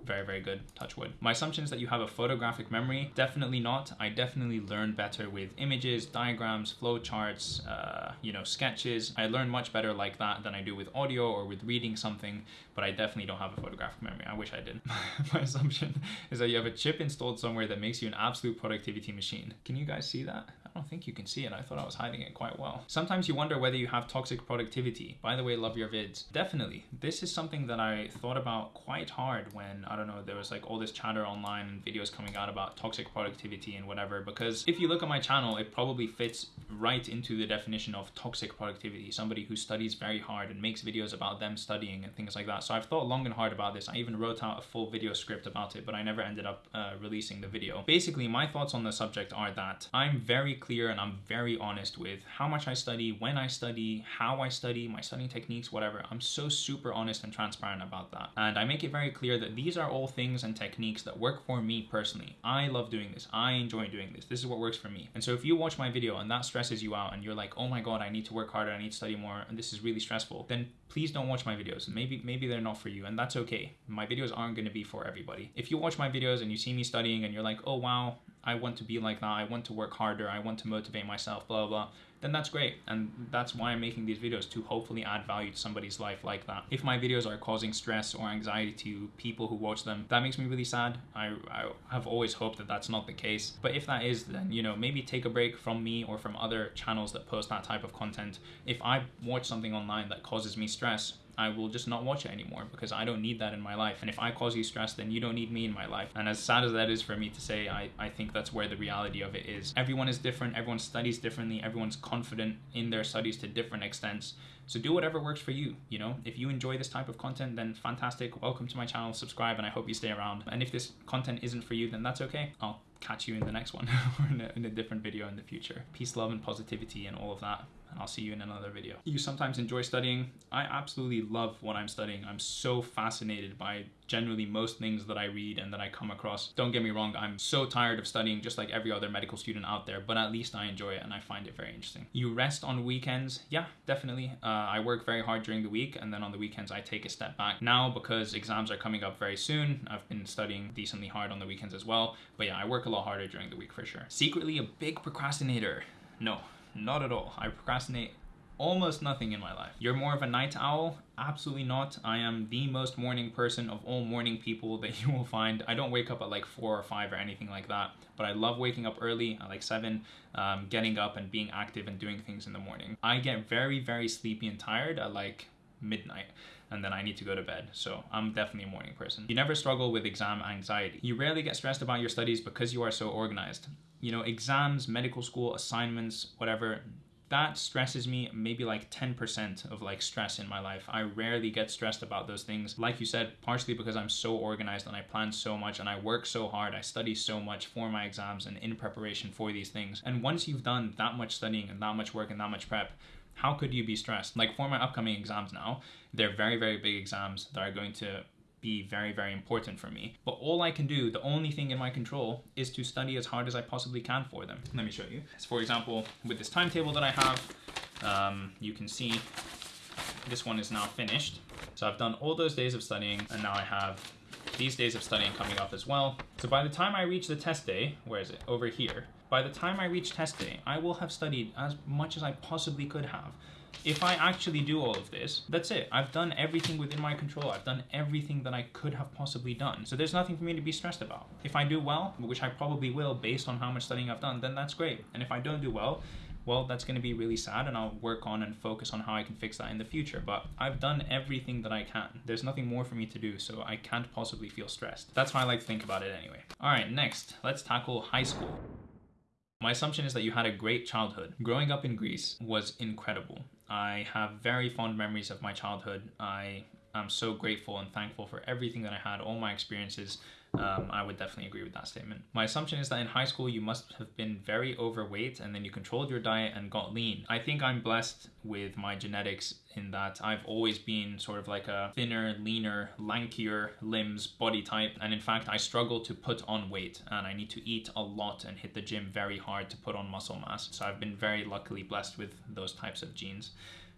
very, very good, touch wood. My assumption is that you have a photographic memory. Definitely not. I definitely learn better with images, diagrams, flowcharts, uh, you know, sketches. I learn much better like that than I do with audio or with reading something, but I definitely don't have a photographic memory. I wish I did. My assumption is that you have a chip installed somewhere that makes you an absolute productivity machine. Can you guys see that? Don't think you can see it. I thought I was hiding it quite well. Sometimes you wonder whether you have toxic productivity. By the way, love your vids. Definitely. This is something that I thought about quite hard when, I don't know, there was like all this chatter online and videos coming out about toxic productivity and whatever. Because if you look at my channel, it probably fits right into the definition of toxic productivity. Somebody who studies very hard and makes videos about them studying and things like that. So I've thought long and hard about this. I even wrote out a full video script about it, but I never ended up uh, releasing the video. Basically, my thoughts on the subject are that I'm very clear and I'm very honest with how much I study, when I study, how I study, my studying techniques, whatever. I'm so super honest and transparent about that. And I make it very clear that these are all things and techniques that work for me personally. I love doing this. I enjoy doing this. This is what works for me. And so if you watch my video and that stresses you out and you're like, oh my God, I need to work harder, I need to study more, and this is really stressful, then please don't watch my videos. Maybe maybe they're not for you, and that's okay. My videos aren't gonna be for everybody. If you watch my videos and you see me studying and you're like, oh wow, I want to be like that, I want to work harder, I want to motivate myself, blah, blah, then that's great. And that's why I'm making these videos to hopefully add value to somebody's life like that. If my videos are causing stress or anxiety to people who watch them, that makes me really sad. I, I have always hoped that that's not the case. But if that is, then, you know, maybe take a break from me or from other channels that post that type of content. If I watch something online that causes me stress, I will just not watch it anymore because I don't need that in my life. And if I cause you stress, then you don't need me in my life. And as sad as that is for me to say, I, I think that's where the reality of it is. Everyone is different, everyone studies differently, everyone's confident in their studies to different extents. So do whatever works for you, you know? If you enjoy this type of content, then fantastic. Welcome to my channel, subscribe, and I hope you stay around. And if this content isn't for you, then that's okay. I'll catch you in the next one or in a, in a different video in the future. Peace, love, and positivity and all of that and I'll see you in another video. You sometimes enjoy studying. I absolutely love what I'm studying. I'm so fascinated by generally most things that I read and that I come across. Don't get me wrong, I'm so tired of studying just like every other medical student out there, but at least I enjoy it and I find it very interesting. You rest on weekends? Yeah, definitely. Uh, I work very hard during the week and then on the weekends I take a step back. Now, because exams are coming up very soon, I've been studying decently hard on the weekends as well, but yeah, I work a lot harder during the week for sure. Secretly a big procrastinator. No, not at all. I procrastinate almost nothing in my life. You're more of a night owl? Absolutely not. I am the most morning person of all morning people that you will find. I don't wake up at like four or five or anything like that, but I love waking up early at like seven, um, getting up and being active and doing things in the morning. I get very, very sleepy and tired at like midnight and then I need to go to bed. So I'm definitely a morning person. You never struggle with exam anxiety. You rarely get stressed about your studies because you are so organized you know, exams, medical school, assignments, whatever, that stresses me maybe like 10% of like stress in my life. I rarely get stressed about those things. Like you said, partially because I'm so organized and I plan so much and I work so hard. I study so much for my exams and in preparation for these things. And once you've done that much studying and that much work and that much prep, how could you be stressed? Like for my upcoming exams now, they're very, very big exams that are going to be very, very important for me. But all I can do, the only thing in my control, is to study as hard as I possibly can for them. Let me show you. So for example, with this timetable that I have, um, you can see this one is now finished. So I've done all those days of studying and now I have these days of studying coming up as well. So by the time I reach the test day, where is it? Over here. By the time I reach test day, I will have studied as much as I possibly could have. If I actually do all of this, that's it. I've done everything within my control. I've done everything that I could have possibly done. So there's nothing for me to be stressed about. If I do well, which I probably will based on how much studying I've done, then that's great. And if I don't do well, well, that's going to be really sad and I'll work on and focus on how I can fix that in the future. But I've done everything that I can. There's nothing more for me to do, so I can't possibly feel stressed. That's how I like to think about it anyway. All right, next, let's tackle high school. My assumption is that you had a great childhood. Growing up in Greece was incredible. I have very fond memories of my childhood. I am so grateful and thankful for everything that I had, all my experiences, um, I would definitely agree with that statement. My assumption is that in high school you must have been very overweight and then you controlled your diet and got lean. I think I'm blessed with my genetics in that I've always been sort of like a thinner, leaner, lankier limbs body type. And in fact, I struggle to put on weight and I need to eat a lot and hit the gym very hard to put on muscle mass. So I've been very luckily blessed with those types of genes.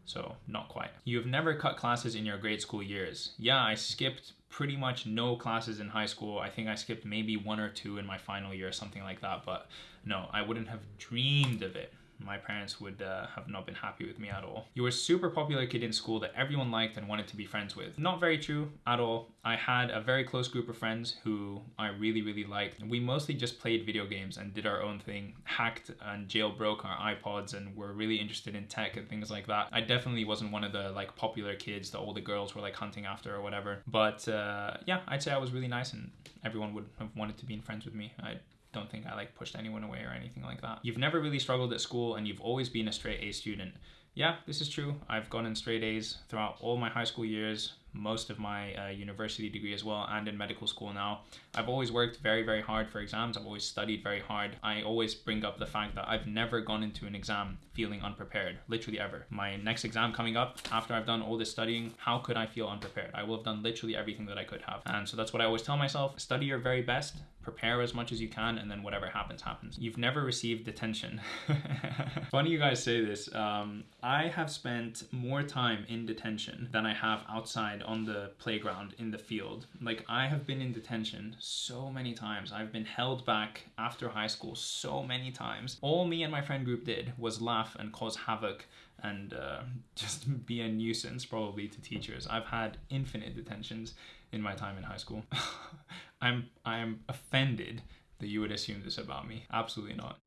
So not quite. You've never cut classes in your grade school years. Yeah, I skipped pretty much no classes in high school. I think I skipped maybe one or two in my final year, or something like that. But no, I wouldn't have dreamed of it my parents would uh, have not been happy with me at all. You were a super popular kid in school that everyone liked and wanted to be friends with. Not very true at all. I had a very close group of friends who I really, really liked. We mostly just played video games and did our own thing, hacked and jailbroke our iPods and were really interested in tech and things like that. I definitely wasn't one of the like popular kids that all the girls were like hunting after or whatever. But uh, yeah, I'd say I was really nice and everyone would have wanted to be in friends with me. I don't think I like pushed anyone away or anything like that. You've never really struggled at school and you've always been a straight A student. Yeah, this is true. I've gone in straight A's throughout all my high school years, most of my uh, university degree as well, and in medical school now. I've always worked very, very hard for exams. I've always studied very hard. I always bring up the fact that I've never gone into an exam feeling unprepared, literally ever. My next exam coming up, after I've done all this studying, how could I feel unprepared? I will have done literally everything that I could have. And so that's what I always tell myself study your very best, prepare as much as you can, and then whatever happens, happens. You've never received detention. Funny you guys say this. Um, I have spent more time in detention than I have outside on the playground in the field. Like, I have been in detention so many times. I've been held back after high school so many times. All me and my friend group did was laugh and cause havoc and uh, just be a nuisance probably to teachers. I've had infinite detentions in my time in high school. I'm I am offended that you would assume this about me. Absolutely not.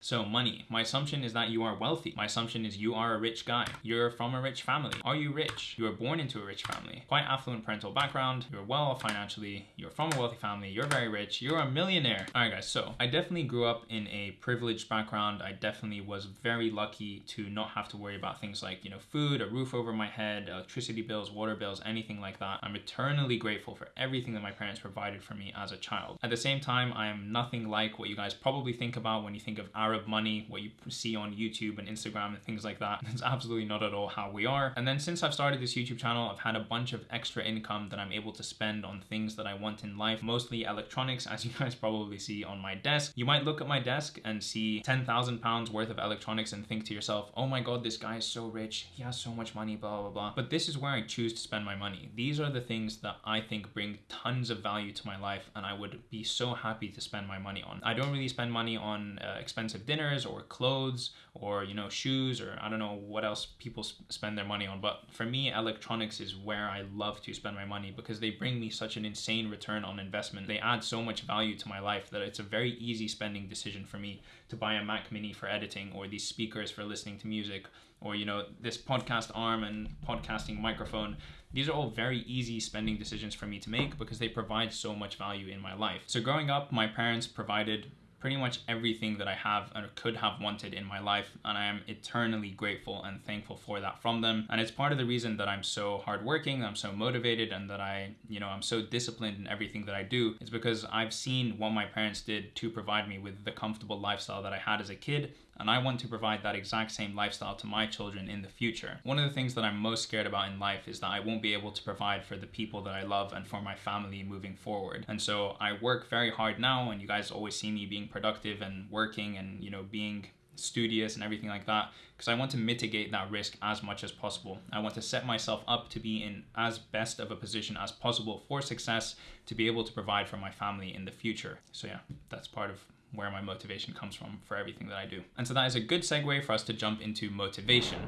So money. My assumption is that you are wealthy. My assumption is you are a rich guy. You're from a rich family. Are you rich? You were born into a rich family. Quite affluent parental background. You're well financially. You're from a wealthy family. You're very rich. You're a millionaire. All right, guys. So I definitely grew up in a privileged background. I definitely was very lucky to not have to worry about things like, you know, food, a roof over my head, electricity bills, water bills, anything like that. I'm eternally grateful for everything that my parents provided for me as a child. At the same time, I am nothing like what you guys probably think about when you think of Arab money, what you see on YouTube and Instagram and things like that. That's absolutely not at all how we are. And then since I've started this YouTube channel, I've had a bunch of extra income that I'm able to spend on things that I want in life, mostly electronics, as you guys probably see on my desk. You might look at my desk and see 10,000 pounds worth of electronics and think to yourself, oh my God, this guy is so rich. He has so much money, blah, blah, blah. But this is where I choose to spend my money. These are the things that I think bring tons of value to my life and I would be so happy to spend my money on. I don't really spend money on uh, expensive dinners or clothes or you know shoes or I don't know what else people spend their money on. But for me electronics is where I love to spend my money because they bring me such an insane return on investment. They add so much value to my life that it's a very easy spending decision for me to buy a Mac mini for editing or these speakers for listening to music or you know this podcast arm and podcasting microphone. These are all very easy spending decisions for me to make because they provide so much value in my life. So growing up my parents provided pretty much everything that I have and could have wanted in my life. And I am eternally grateful and thankful for that from them. And it's part of the reason that I'm so hardworking, I'm so motivated, and that I, you know, I'm so disciplined in everything that I do. It's because I've seen what my parents did to provide me with the comfortable lifestyle that I had as a kid and I want to provide that exact same lifestyle to my children in the future. One of the things that I'm most scared about in life is that I won't be able to provide for the people that I love and for my family moving forward. And so I work very hard now, and you guys always see me being productive and working and, you know, being studious and everything like that because I want to mitigate that risk as much as possible. I want to set myself up to be in as best of a position as possible for success to be able to provide for my family in the future. So yeah, that's part of where my motivation comes from for everything that I do. And so that is a good segue for us to jump into motivation.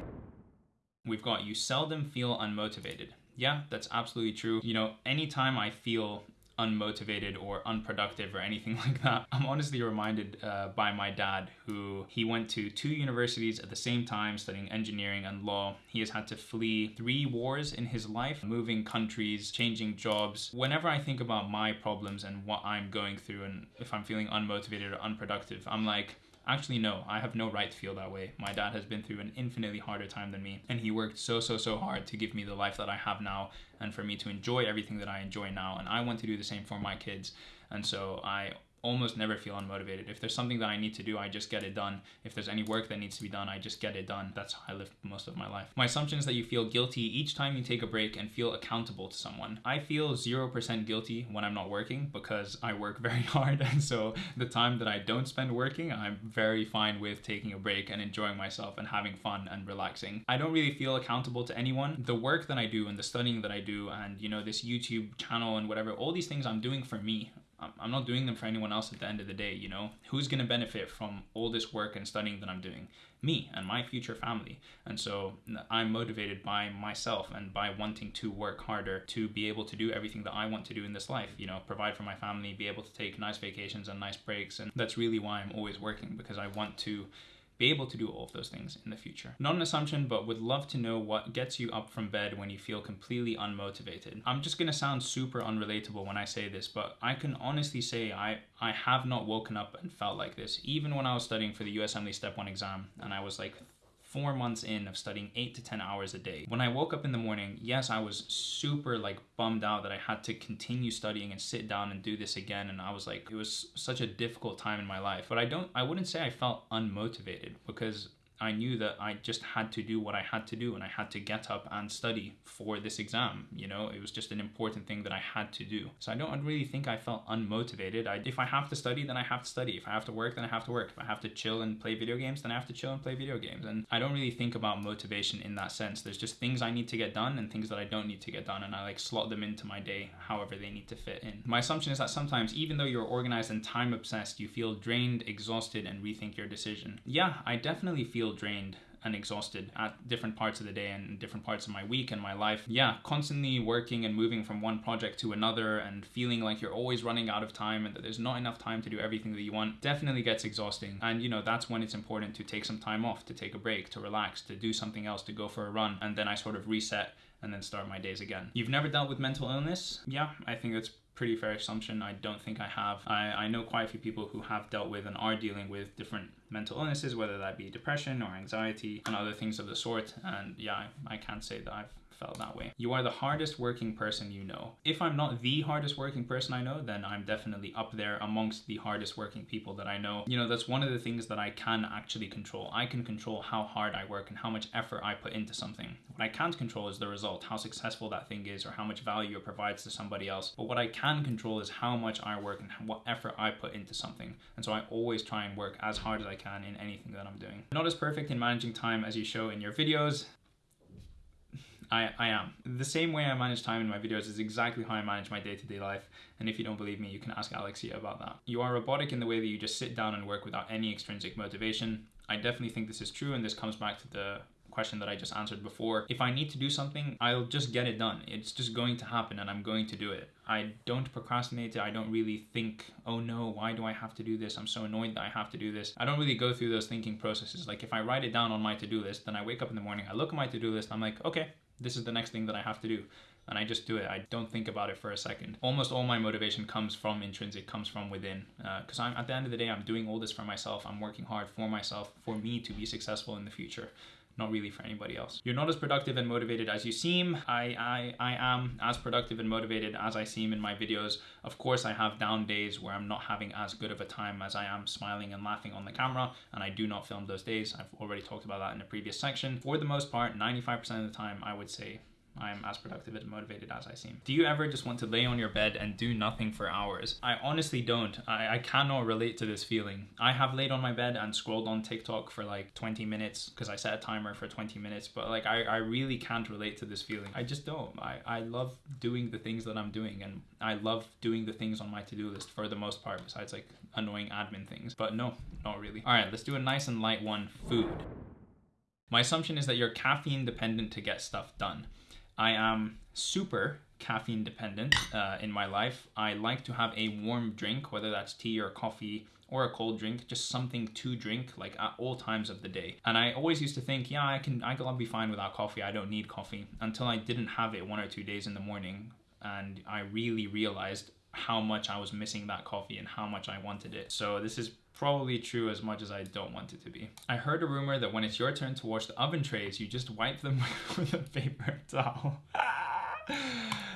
We've got you seldom feel unmotivated. Yeah, that's absolutely true. You know, anytime I feel unmotivated or unproductive or anything like that. I'm honestly reminded uh, by my dad, who he went to two universities at the same time studying engineering and law. He has had to flee three wars in his life, moving countries, changing jobs. Whenever I think about my problems and what I'm going through, and if I'm feeling unmotivated or unproductive, I'm like, Actually, no, I have no right to feel that way. My dad has been through an infinitely harder time than me, and he worked so, so, so hard to give me the life that I have now and for me to enjoy everything that I enjoy now. And I want to do the same for my kids. And so I almost never feel unmotivated. If there's something that I need to do, I just get it done. If there's any work that needs to be done, I just get it done. That's how I live most of my life. My assumption is that you feel guilty each time you take a break and feel accountable to someone. I feel 0% guilty when I'm not working because I work very hard. And so the time that I don't spend working, I'm very fine with taking a break and enjoying myself and having fun and relaxing. I don't really feel accountable to anyone. The work that I do and the studying that I do and, you know, this YouTube channel and whatever, all these things I'm doing for me. I'm not doing them for anyone else at the end of the day, you know? Who's gonna benefit from all this work and studying that I'm doing? Me and my future family. And so I'm motivated by myself and by wanting to work harder to be able to do everything that I want to do in this life, you know, provide for my family, be able to take nice vacations and nice breaks. And that's really why I'm always working because I want to be able to do all of those things in the future. Not an assumption, but would love to know what gets you up from bed when you feel completely unmotivated. I'm just gonna sound super unrelatable when I say this, but I can honestly say I, I have not woken up and felt like this. Even when I was studying for the USMLE Step 1 exam and I was like four months in of studying eight to 10 hours a day. When I woke up in the morning, yes, I was super like bummed out that I had to continue studying and sit down and do this again. And I was like, it was such a difficult time in my life. But I don't, I wouldn't say I felt unmotivated because I knew that I just had to do what I had to do and I had to get up and study for this exam. You know, it was just an important thing that I had to do. So I don't really think I felt unmotivated. I, if I have to study, then I have to study. If I have to work, then I have to work. If I have to chill and play video games, then I have to chill and play video games. And I don't really think about motivation in that sense. There's just things I need to get done and things that I don't need to get done. And I like slot them into my day however they need to fit in. My assumption is that sometimes, even though you're organized and time obsessed, you feel drained, exhausted, and rethink your decision. Yeah, I definitely feel feel drained and exhausted at different parts of the day and different parts of my week and my life. Yeah, constantly working and moving from one project to another and feeling like you're always running out of time and that there's not enough time to do everything that you want definitely gets exhausting. And you know, that's when it's important to take some time off, to take a break, to relax, to do something else, to go for a run. And then I sort of reset and then start my days again. You've never dealt with mental illness? Yeah, I think that's pretty fair assumption. I don't think I have. I, I know quite a few people who have dealt with and are dealing with different mental illnesses, whether that be depression or anxiety and other things of the sort. And yeah, I, I can't say that I've felt that way. You are the hardest working person you know. If I'm not the hardest working person I know, then I'm definitely up there amongst the hardest working people that I know. You know, that's one of the things that I can actually control. I can control how hard I work and how much effort I put into something. What I can't control is the result, how successful that thing is or how much value it provides to somebody else. But what I can control is how much I work and what effort I put into something. And so I always try and work as hard as I can in anything that I'm doing. Not as perfect in managing time as you show in your videos. I, I am. The same way I manage time in my videos is exactly how I manage my day-to-day life. And if you don't believe me, you can ask Alexia about that. You are robotic in the way that you just sit down and work without any extrinsic motivation. I definitely think this is true and this comes back to the question that I just answered before. If I need to do something, I'll just get it done. It's just going to happen and I'm going to do it. I don't procrastinate. I don't really think, oh no, why do I have to do this? I'm so annoyed that I have to do this. I don't really go through those thinking processes. Like if I write it down on my to-do list, then I wake up in the morning, I look at my to-do list, I'm like, okay, this is the next thing that I have to do. And I just do it. I don't think about it for a second. Almost all my motivation comes from intrinsic, comes from within. Because uh, I'm at the end of the day, I'm doing all this for myself. I'm working hard for myself, for me to be successful in the future not really for anybody else. You're not as productive and motivated as you seem. I, I, I am as productive and motivated as I seem in my videos. Of course, I have down days where I'm not having as good of a time as I am smiling and laughing on the camera, and I do not film those days. I've already talked about that in a previous section. For the most part, 95% of the time, I would say I'm as productive and motivated as I seem. Do you ever just want to lay on your bed and do nothing for hours? I honestly don't. I, I cannot relate to this feeling. I have laid on my bed and scrolled on TikTok for like 20 minutes because I set a timer for 20 minutes, but like I, I really can't relate to this feeling. I just don't. I, I love doing the things that I'm doing and I love doing the things on my to-do list for the most part, besides like annoying admin things. But no, not really. All right, let's do a nice and light one, food. My assumption is that you're caffeine dependent to get stuff done. I am super caffeine dependent uh, in my life. I like to have a warm drink, whether that's tea or coffee or a cold drink, just something to drink like at all times of the day. And I always used to think, yeah, I can, I'll be fine without coffee. I don't need coffee until I didn't have it one or two days in the morning. And I really realized how much I was missing that coffee and how much I wanted it. So this is probably true as much as I don't want it to be. I heard a rumor that when it's your turn to wash the oven trays, you just wipe them with a paper towel.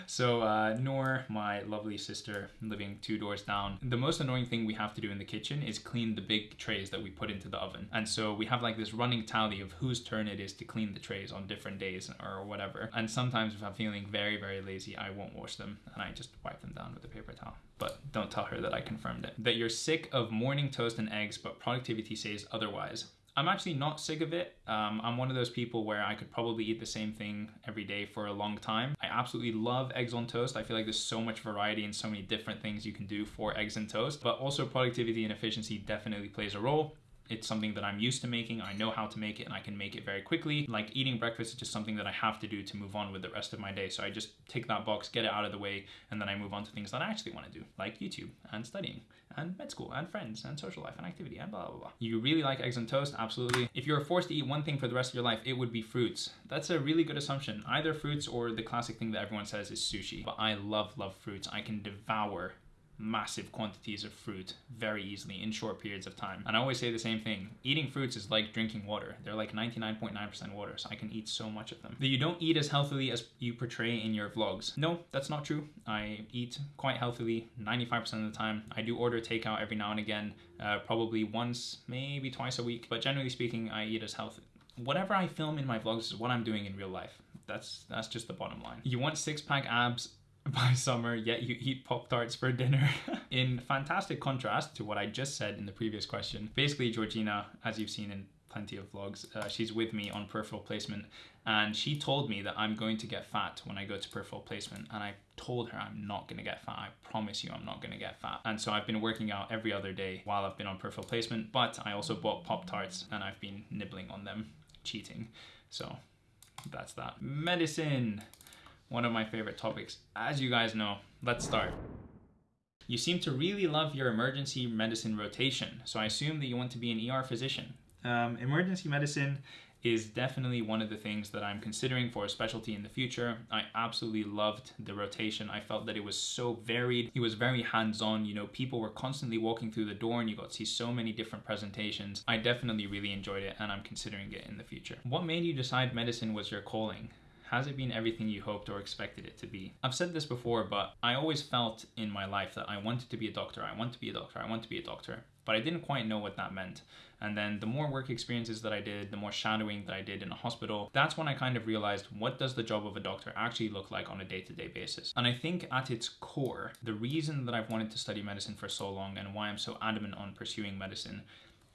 so uh, Noor, my lovely sister living two doors down, the most annoying thing we have to do in the kitchen is clean the big trays that we put into the oven. And so we have like this running tally of whose turn it is to clean the trays on different days or whatever. And sometimes if I'm feeling very, very lazy, I won't wash them and I just wipe them down with a paper towel. But don't tell her that I confirmed it. That you're sick of morning toast and eggs, but productivity says otherwise. I'm actually not sick of it. Um, I'm one of those people where I could probably eat the same thing every day for a long time. I absolutely love eggs on toast. I feel like there's so much variety and so many different things you can do for eggs and toast, but also productivity and efficiency definitely plays a role it's something that I'm used to making. I know how to make it and I can make it very quickly. Like eating breakfast is just something that I have to do to move on with the rest of my day. So I just take that box, get it out of the way, and then I move on to things that I actually want to do, like YouTube and studying and med school and friends and social life and activity and blah, blah, blah. You really like eggs and toast? Absolutely. If you were forced to eat one thing for the rest of your life, it would be fruits. That's a really good assumption. Either fruits or the classic thing that everyone says is sushi. But I love, love fruits. I can devour massive quantities of fruit very easily in short periods of time. And I always say the same thing. Eating fruits is like drinking water. They're like 99.9% water, so I can eat so much of them. That you don't eat as healthily as you portray in your vlogs. No, that's not true. I eat quite healthily 95% of the time. I do order takeout every now and again, uh, probably once, maybe twice a week, but generally speaking, I eat as healthy. Whatever I film in my vlogs is what I'm doing in real life. That's that's just the bottom line. You want six pack abs, by summer, yet you eat Pop Tarts for dinner. in fantastic contrast to what I just said in the previous question, basically, Georgina, as you've seen in plenty of vlogs, uh, she's with me on peripheral placement, and she told me that I'm going to get fat when I go to peripheral placement, and I told her I'm not gonna get fat. I promise you I'm not gonna get fat. And so I've been working out every other day while I've been on peripheral placement, but I also bought Pop Tarts and I've been nibbling on them, cheating. So that's that. Medicine one of my favorite topics. As you guys know, let's start. You seem to really love your emergency medicine rotation, so I assume that you want to be an ER physician. Um, emergency medicine is definitely one of the things that I'm considering for a specialty in the future. I absolutely loved the rotation. I felt that it was so varied. It was very hands-on. You know, people were constantly walking through the door and you got to see so many different presentations. I definitely really enjoyed it and I'm considering it in the future. What made you decide medicine was your calling? Has it been everything you hoped or expected it to be? I've said this before, but I always felt in my life that I wanted to be a doctor, I want to be a doctor, I want to be a doctor, but I didn't quite know what that meant. And then the more work experiences that I did, the more shadowing that I did in a hospital, that's when I kind of realized what does the job of a doctor actually look like on a day-to-day -day basis. And I think at its core, the reason that I've wanted to study medicine for so long and why I'm so adamant on pursuing medicine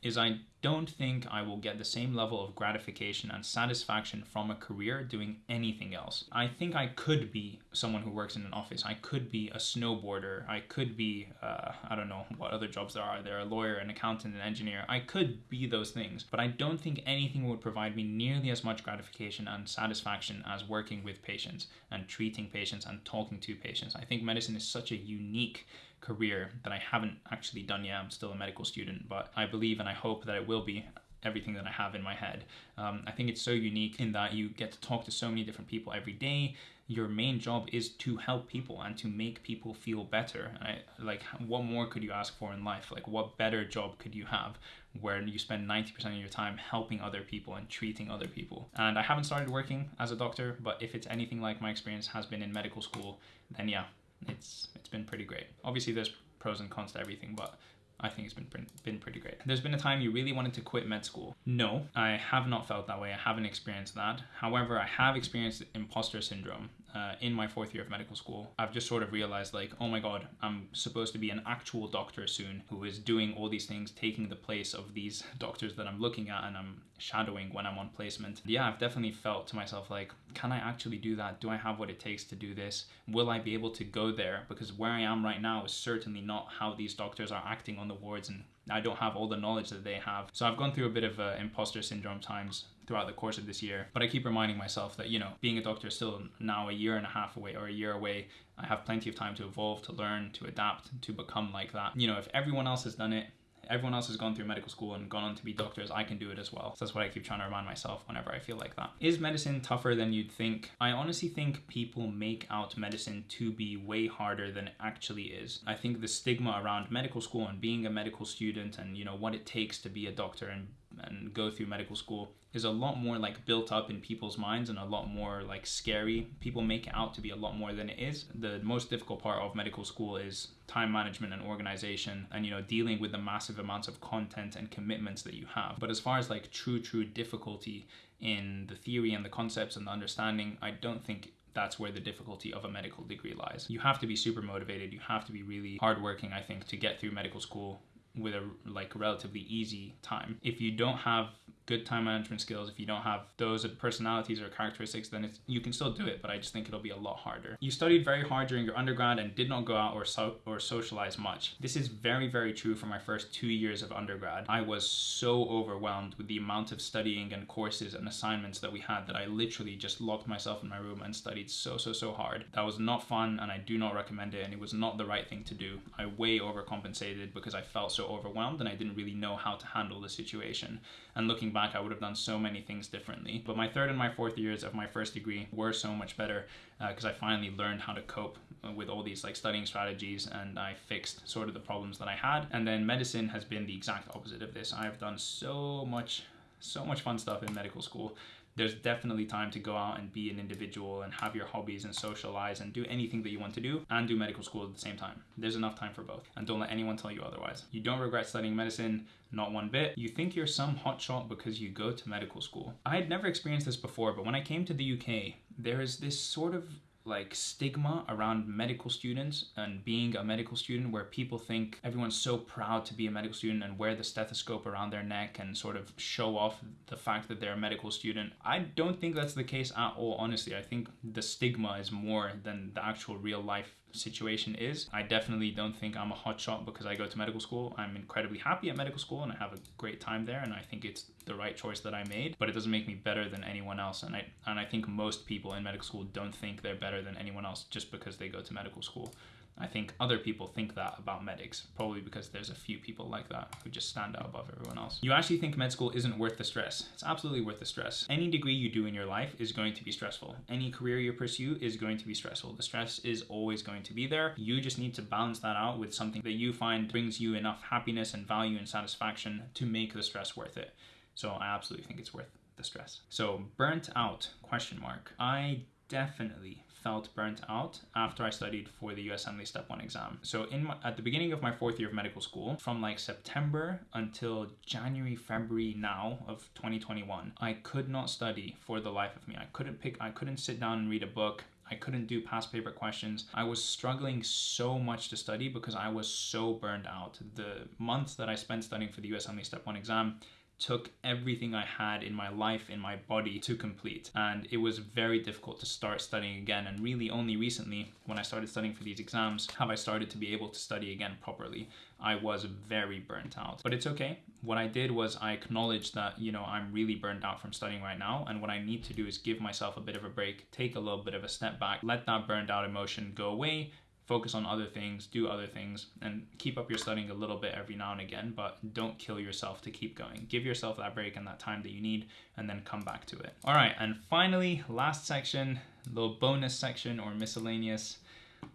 is I don't think I will get the same level of gratification and satisfaction from a career doing anything else. I think I could be someone who works in an office. I could be a snowboarder. I could be, uh, I don't know what other jobs there are. There are a lawyer, an accountant, an engineer. I could be those things, but I don't think anything would provide me nearly as much gratification and satisfaction as working with patients and treating patients and talking to patients. I think medicine is such a unique career that I haven't actually done yet. I'm still a medical student, but I believe and I hope that it will be everything that I have in my head. Um, I think it's so unique in that you get to talk to so many different people every day. Your main job is to help people and to make people feel better. I, like, what more could you ask for in life? Like, what better job could you have where you spend 90% of your time helping other people and treating other people? And I haven't started working as a doctor, but if it's anything like my experience has been in medical school, then yeah, it's it's been pretty great. Obviously, there's pros and cons to everything, but I think it's been been pretty great. There's been a time you really wanted to quit med school. No, I have not felt that way. I haven't experienced that. However, I have experienced imposter syndrome uh, in my fourth year of medical school. I've just sort of realized like, oh my god, I'm supposed to be an actual doctor soon who is doing all these things, taking the place of these doctors that I'm looking at and I'm shadowing when I'm on placement. Yeah, I've definitely felt to myself like, can I actually do that? Do I have what it takes to do this? Will I be able to go there? Because where I am right now is certainly not how these doctors are acting on the wards and I don't have all the knowledge that they have. So I've gone through a bit of uh, imposter syndrome times throughout the course of this year. But I keep reminding myself that, you know, being a doctor is still now a year and a half away or a year away. I have plenty of time to evolve, to learn, to adapt, to become like that. You know, if everyone else has done it, everyone else has gone through medical school and gone on to be doctors, I can do it as well. So that's what I keep trying to remind myself whenever I feel like that. Is medicine tougher than you'd think? I honestly think people make out medicine to be way harder than it actually is. I think the stigma around medical school and being a medical student and you know what it takes to be a doctor and and go through medical school is a lot more like built up in people's minds and a lot more like scary. People make it out to be a lot more than it is. The most difficult part of medical school is time management and organization and you know dealing with the massive amounts of content and commitments that you have. But as far as like true true difficulty in the theory and the concepts and the understanding, I don't think that's where the difficulty of a medical degree lies. You have to be super motivated. You have to be really hardworking, I think, to get through medical school with a like relatively easy time. If you don't have good time management skills, if you don't have those personalities or characteristics, then it's, you can still do it, but I just think it'll be a lot harder. You studied very hard during your undergrad and did not go out or so, or socialize much. This is very, very true for my first two years of undergrad. I was so overwhelmed with the amount of studying and courses and assignments that we had that I literally just locked myself in my room and studied so, so, so hard. That was not fun and I do not recommend it and it was not the right thing to do. I way overcompensated because I felt so overwhelmed and I didn't really know how to handle the situation. And looking back, I would have done so many things differently. But my third and my fourth years of my first degree were so much better because uh, I finally learned how to cope uh, with all these like studying strategies and I fixed sort of the problems that I had. And then medicine has been the exact opposite of this. I've done so much so much fun stuff in medical school there's definitely time to go out and be an individual and have your hobbies and socialize and do anything that you want to do and do medical school at the same time. There's enough time for both. And don't let anyone tell you otherwise. You don't regret studying medicine, not one bit. You think you're some hotshot because you go to medical school. I had never experienced this before, but when I came to the UK, there is this sort of like stigma around medical students and being a medical student where people think everyone's so proud to be a medical student and wear the stethoscope around their neck and sort of show off the fact that they're a medical student. I don't think that's the case at all, honestly. I think the stigma is more than the actual real life situation is. I definitely don't think I'm a hotshot because I go to medical school. I'm incredibly happy at medical school and I have a great time there and I think it's the right choice that I made, but it doesn't make me better than anyone else. And I and I think most people in medical school don't think they're better than anyone else just because they go to medical school. I think other people think that about medics, probably because there's a few people like that who just stand out above everyone else. You actually think med school isn't worth the stress. It's absolutely worth the stress. Any degree you do in your life is going to be stressful. Any career you pursue is going to be stressful. The stress is always going to be there. You just need to balance that out with something that you find brings you enough happiness and value and satisfaction to make the stress worth it. So I absolutely think it's worth the stress. So burnt out question mark. I definitely felt burnt out after I studied for the USMLE Step 1 exam. So in my, at the beginning of my fourth year of medical school, from like September until January, February now of 2021, I could not study for the life of me. I couldn't pick, I couldn't sit down and read a book. I couldn't do past paper questions. I was struggling so much to study because I was so burned out. The months that I spent studying for the USMLE Step 1 exam took everything I had in my life, in my body to complete. And it was very difficult to start studying again. And really, only recently, when I started studying for these exams, have I started to be able to study again properly. I was very burnt out. But it's okay. What I did was I acknowledged that, you know, I'm really burnt out from studying right now. And what I need to do is give myself a bit of a break, take a little bit of a step back, let that burned out emotion go away, focus on other things, do other things, and keep up your studying a little bit every now and again, but don't kill yourself to keep going. Give yourself that break and that time that you need, and then come back to it. All right, and finally, last section, little bonus section or miscellaneous.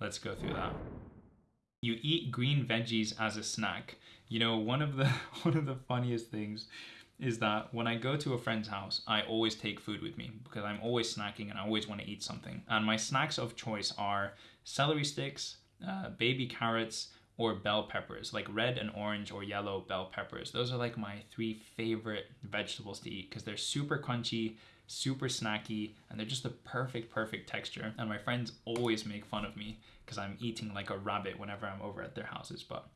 Let's go through that. You eat green veggies as a snack. You know, one of the one of the funniest things is that when I go to a friend's house, I always take food with me because I'm always snacking and I always want to eat something. And my snacks of choice are celery sticks, uh, baby carrots, or bell peppers, like red and orange or yellow bell peppers. Those are like my three favorite vegetables to eat because they're super crunchy, super snacky, and they're just the perfect, perfect texture. And my friends always make fun of me because I'm eating like a rabbit whenever I'm over at their houses, but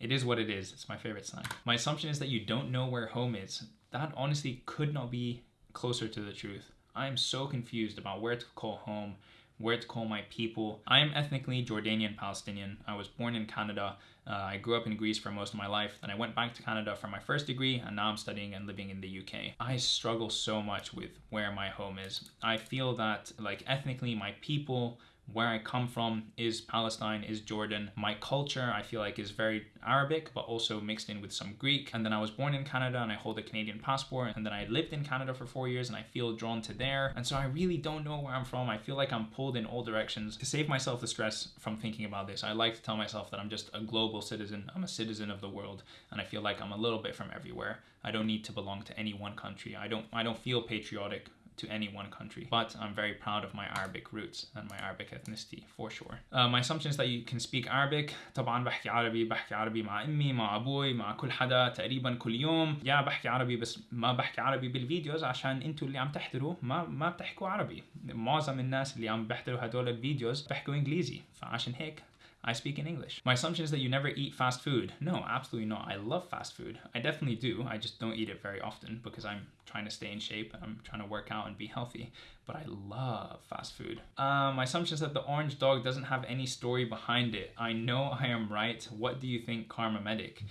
it is what it is. It's my favorite sign. My assumption is that you don't know where home is. That honestly could not be closer to the truth. I am so confused about where to call home, where to call my people. I am ethnically Jordanian Palestinian. I was born in Canada. Uh, I grew up in Greece for most of my life. Then I went back to Canada for my first degree, and now I'm studying and living in the UK. I struggle so much with where my home is. I feel that, like, ethnically, my people, where I come from is Palestine, is Jordan. My culture, I feel like, is very Arabic, but also mixed in with some Greek. And then I was born in Canada and I hold a Canadian passport. And then I lived in Canada for four years and I feel drawn to there. And so I really don't know where I'm from. I feel like I'm pulled in all directions. To save myself the stress from thinking about this, I like to tell myself that I'm just a global citizen. I'm a citizen of the world. And I feel like I'm a little bit from everywhere. I don't need to belong to any one country. I don't I don't feel patriotic to any one country. But I'm very proud of my Arabic roots and my Arabic ethnicity for sure. Uh, my assumption is that you can speak Arabic. طبعا بحكي عربي بحكي عربي مع أمي مع أبوي مع كل حدا تقريبا كل يوم. يا بحكي عربي بس ما بحكي عربي بالفيديوز عشان أنتوا اللي عم تحضروا ما ما بتحكوا عربي. معظم الناس اللي عم بيحضروا هدول الفيديوز بيحكوا إنجليزي فعشان هيك I speak in English. My assumption is that you never eat fast food. No, absolutely not. I love fast food. I definitely do. I just don't eat it very often because I'm trying to stay in shape and I'm trying to work out and be healthy. But I love fast food. Uh, my assumption is that the orange dog doesn't have any story behind it. I know I am right. What do you think, KharmaMedic?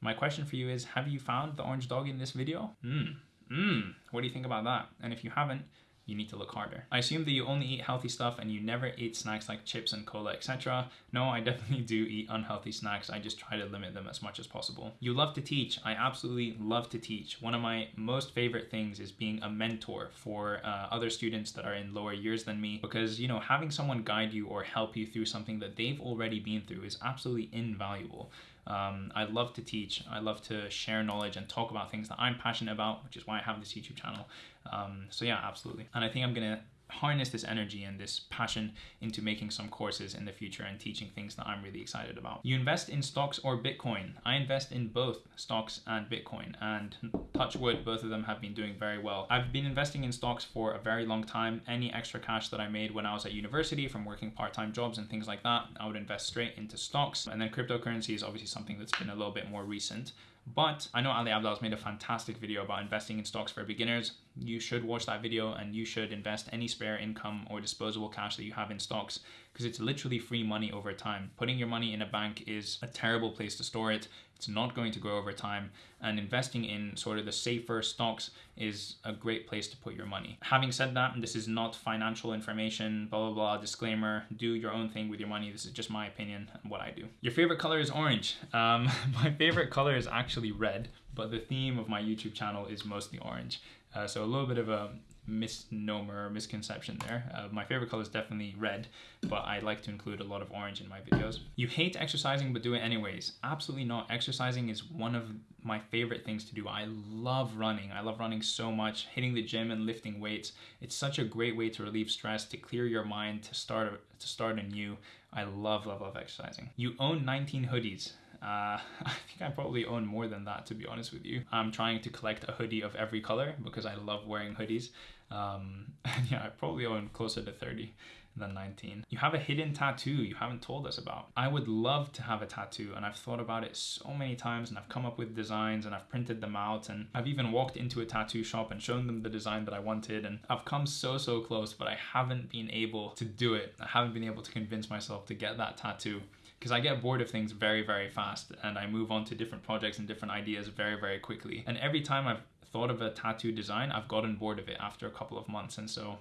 My question for you is Have you found the orange dog in this video? Hmm. Hmm. What do you think about that? And if you haven't, you need to look harder. I assume that you only eat healthy stuff and you never eat snacks like chips and cola, etc. No, I definitely do eat unhealthy snacks. I just try to limit them as much as possible. You love to teach. I absolutely love to teach. One of my most favorite things is being a mentor for uh, other students that are in lower years than me because, you know, having someone guide you or help you through something that they've already been through is absolutely invaluable. Um, I love to teach. I love to share knowledge and talk about things that I'm passionate about, which is why I have this YouTube channel. Um, so yeah, absolutely. And I think I'm gonna harness this energy and this passion into making some courses in the future and teaching things that I'm really excited about. You invest in stocks or Bitcoin. I invest in both stocks and Bitcoin and touch wood, both of them have been doing very well. I've been investing in stocks for a very long time. Any extra cash that I made when I was at university from working part-time jobs and things like that, I would invest straight into stocks. And then cryptocurrency is obviously something that's been a little bit more recent. But I know Ali Abdaal's made a fantastic video about investing in stocks for beginners. You should watch that video and you should invest any spare income or disposable cash that you have in stocks because it's literally free money over time. Putting your money in a bank is a terrible place to store it. It's not going to grow over time. And investing in sort of the safer stocks is a great place to put your money. Having said that, and this is not financial information, blah, blah, blah, disclaimer. Do your own thing with your money. This is just my opinion and what I do. Your favorite color is orange. Um, my favorite color is actually red, but the theme of my YouTube channel is mostly orange. Uh, so a little bit of a misnomer misconception there. Uh, my favorite color is definitely red, but I like to include a lot of orange in my videos. You hate exercising but do it anyways. Absolutely not. Exercising is one of my favorite things to do. I love running. I love running so much, hitting the gym and lifting weights. It's such a great way to relieve stress, to clear your mind, to start to start anew. I love, love, love exercising. You own 19 hoodies. Uh, I think I probably own more than that, to be honest with you. I'm trying to collect a hoodie of every color because I love wearing hoodies. Um, yeah, I probably own closer to 30 than 19. You have a hidden tattoo you haven't told us about. I would love to have a tattoo and I've thought about it so many times and I've come up with designs and I've printed them out and I've even walked into a tattoo shop and shown them the design that I wanted and I've come so so close but I haven't been able to do it. I haven't been able to convince myself to get that tattoo because I get bored of things very very fast and I move on to different projects and different ideas very very quickly. And every time I've thought of a tattoo design, I've gotten bored of it after a couple of months and so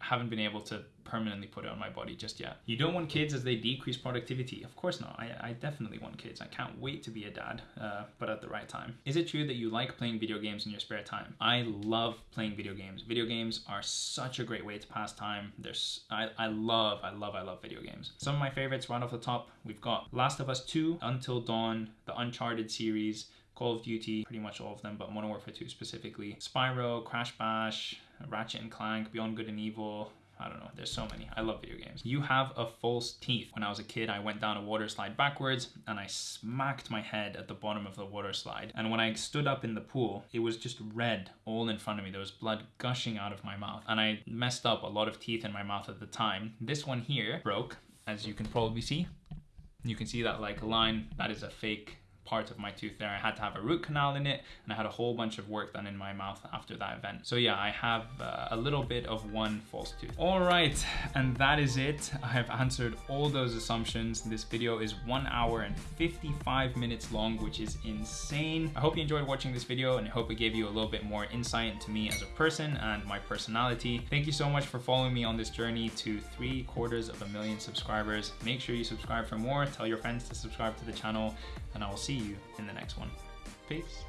haven't been able to permanently put it on my body just yet. You don't want kids as they decrease productivity. Of course not. I, I definitely want kids. I can't wait to be a dad, uh, but at the right time. Is it true that you like playing video games in your spare time? I love playing video games. Video games are such a great way to pass time. There's, I, I love, I love, I love video games. Some of my favorites right off the top, we've got Last of Us 2, Until Dawn, the Uncharted series, Call of Duty, pretty much all of them, but Modern Warfare 2 specifically, Spyro, Crash Bash, Ratchet and Clank, Beyond Good and Evil, I don't know. There's so many. I love video games. You have a false teeth. When I was a kid, I went down a water slide backwards and I smacked my head at the bottom of the water slide. And when I stood up in the pool, it was just red all in front of me. There was blood gushing out of my mouth. And I messed up a lot of teeth in my mouth at the time. This one here broke, as you can probably see. You can see that like a line, that is a fake part of my tooth there. I had to have a root canal in it and I had a whole bunch of work done in my mouth after that event. So yeah, I have uh, a little bit of one false tooth. All right, and that is it. I have answered all those assumptions. This video is one hour and 55 minutes long, which is insane. I hope you enjoyed watching this video and I hope it gave you a little bit more insight into me as a person and my personality. Thank you so much for following me on this journey to three quarters of a million subscribers. Make sure you subscribe for more, tell your friends to subscribe to the channel, and I will see you in the next one. Peace.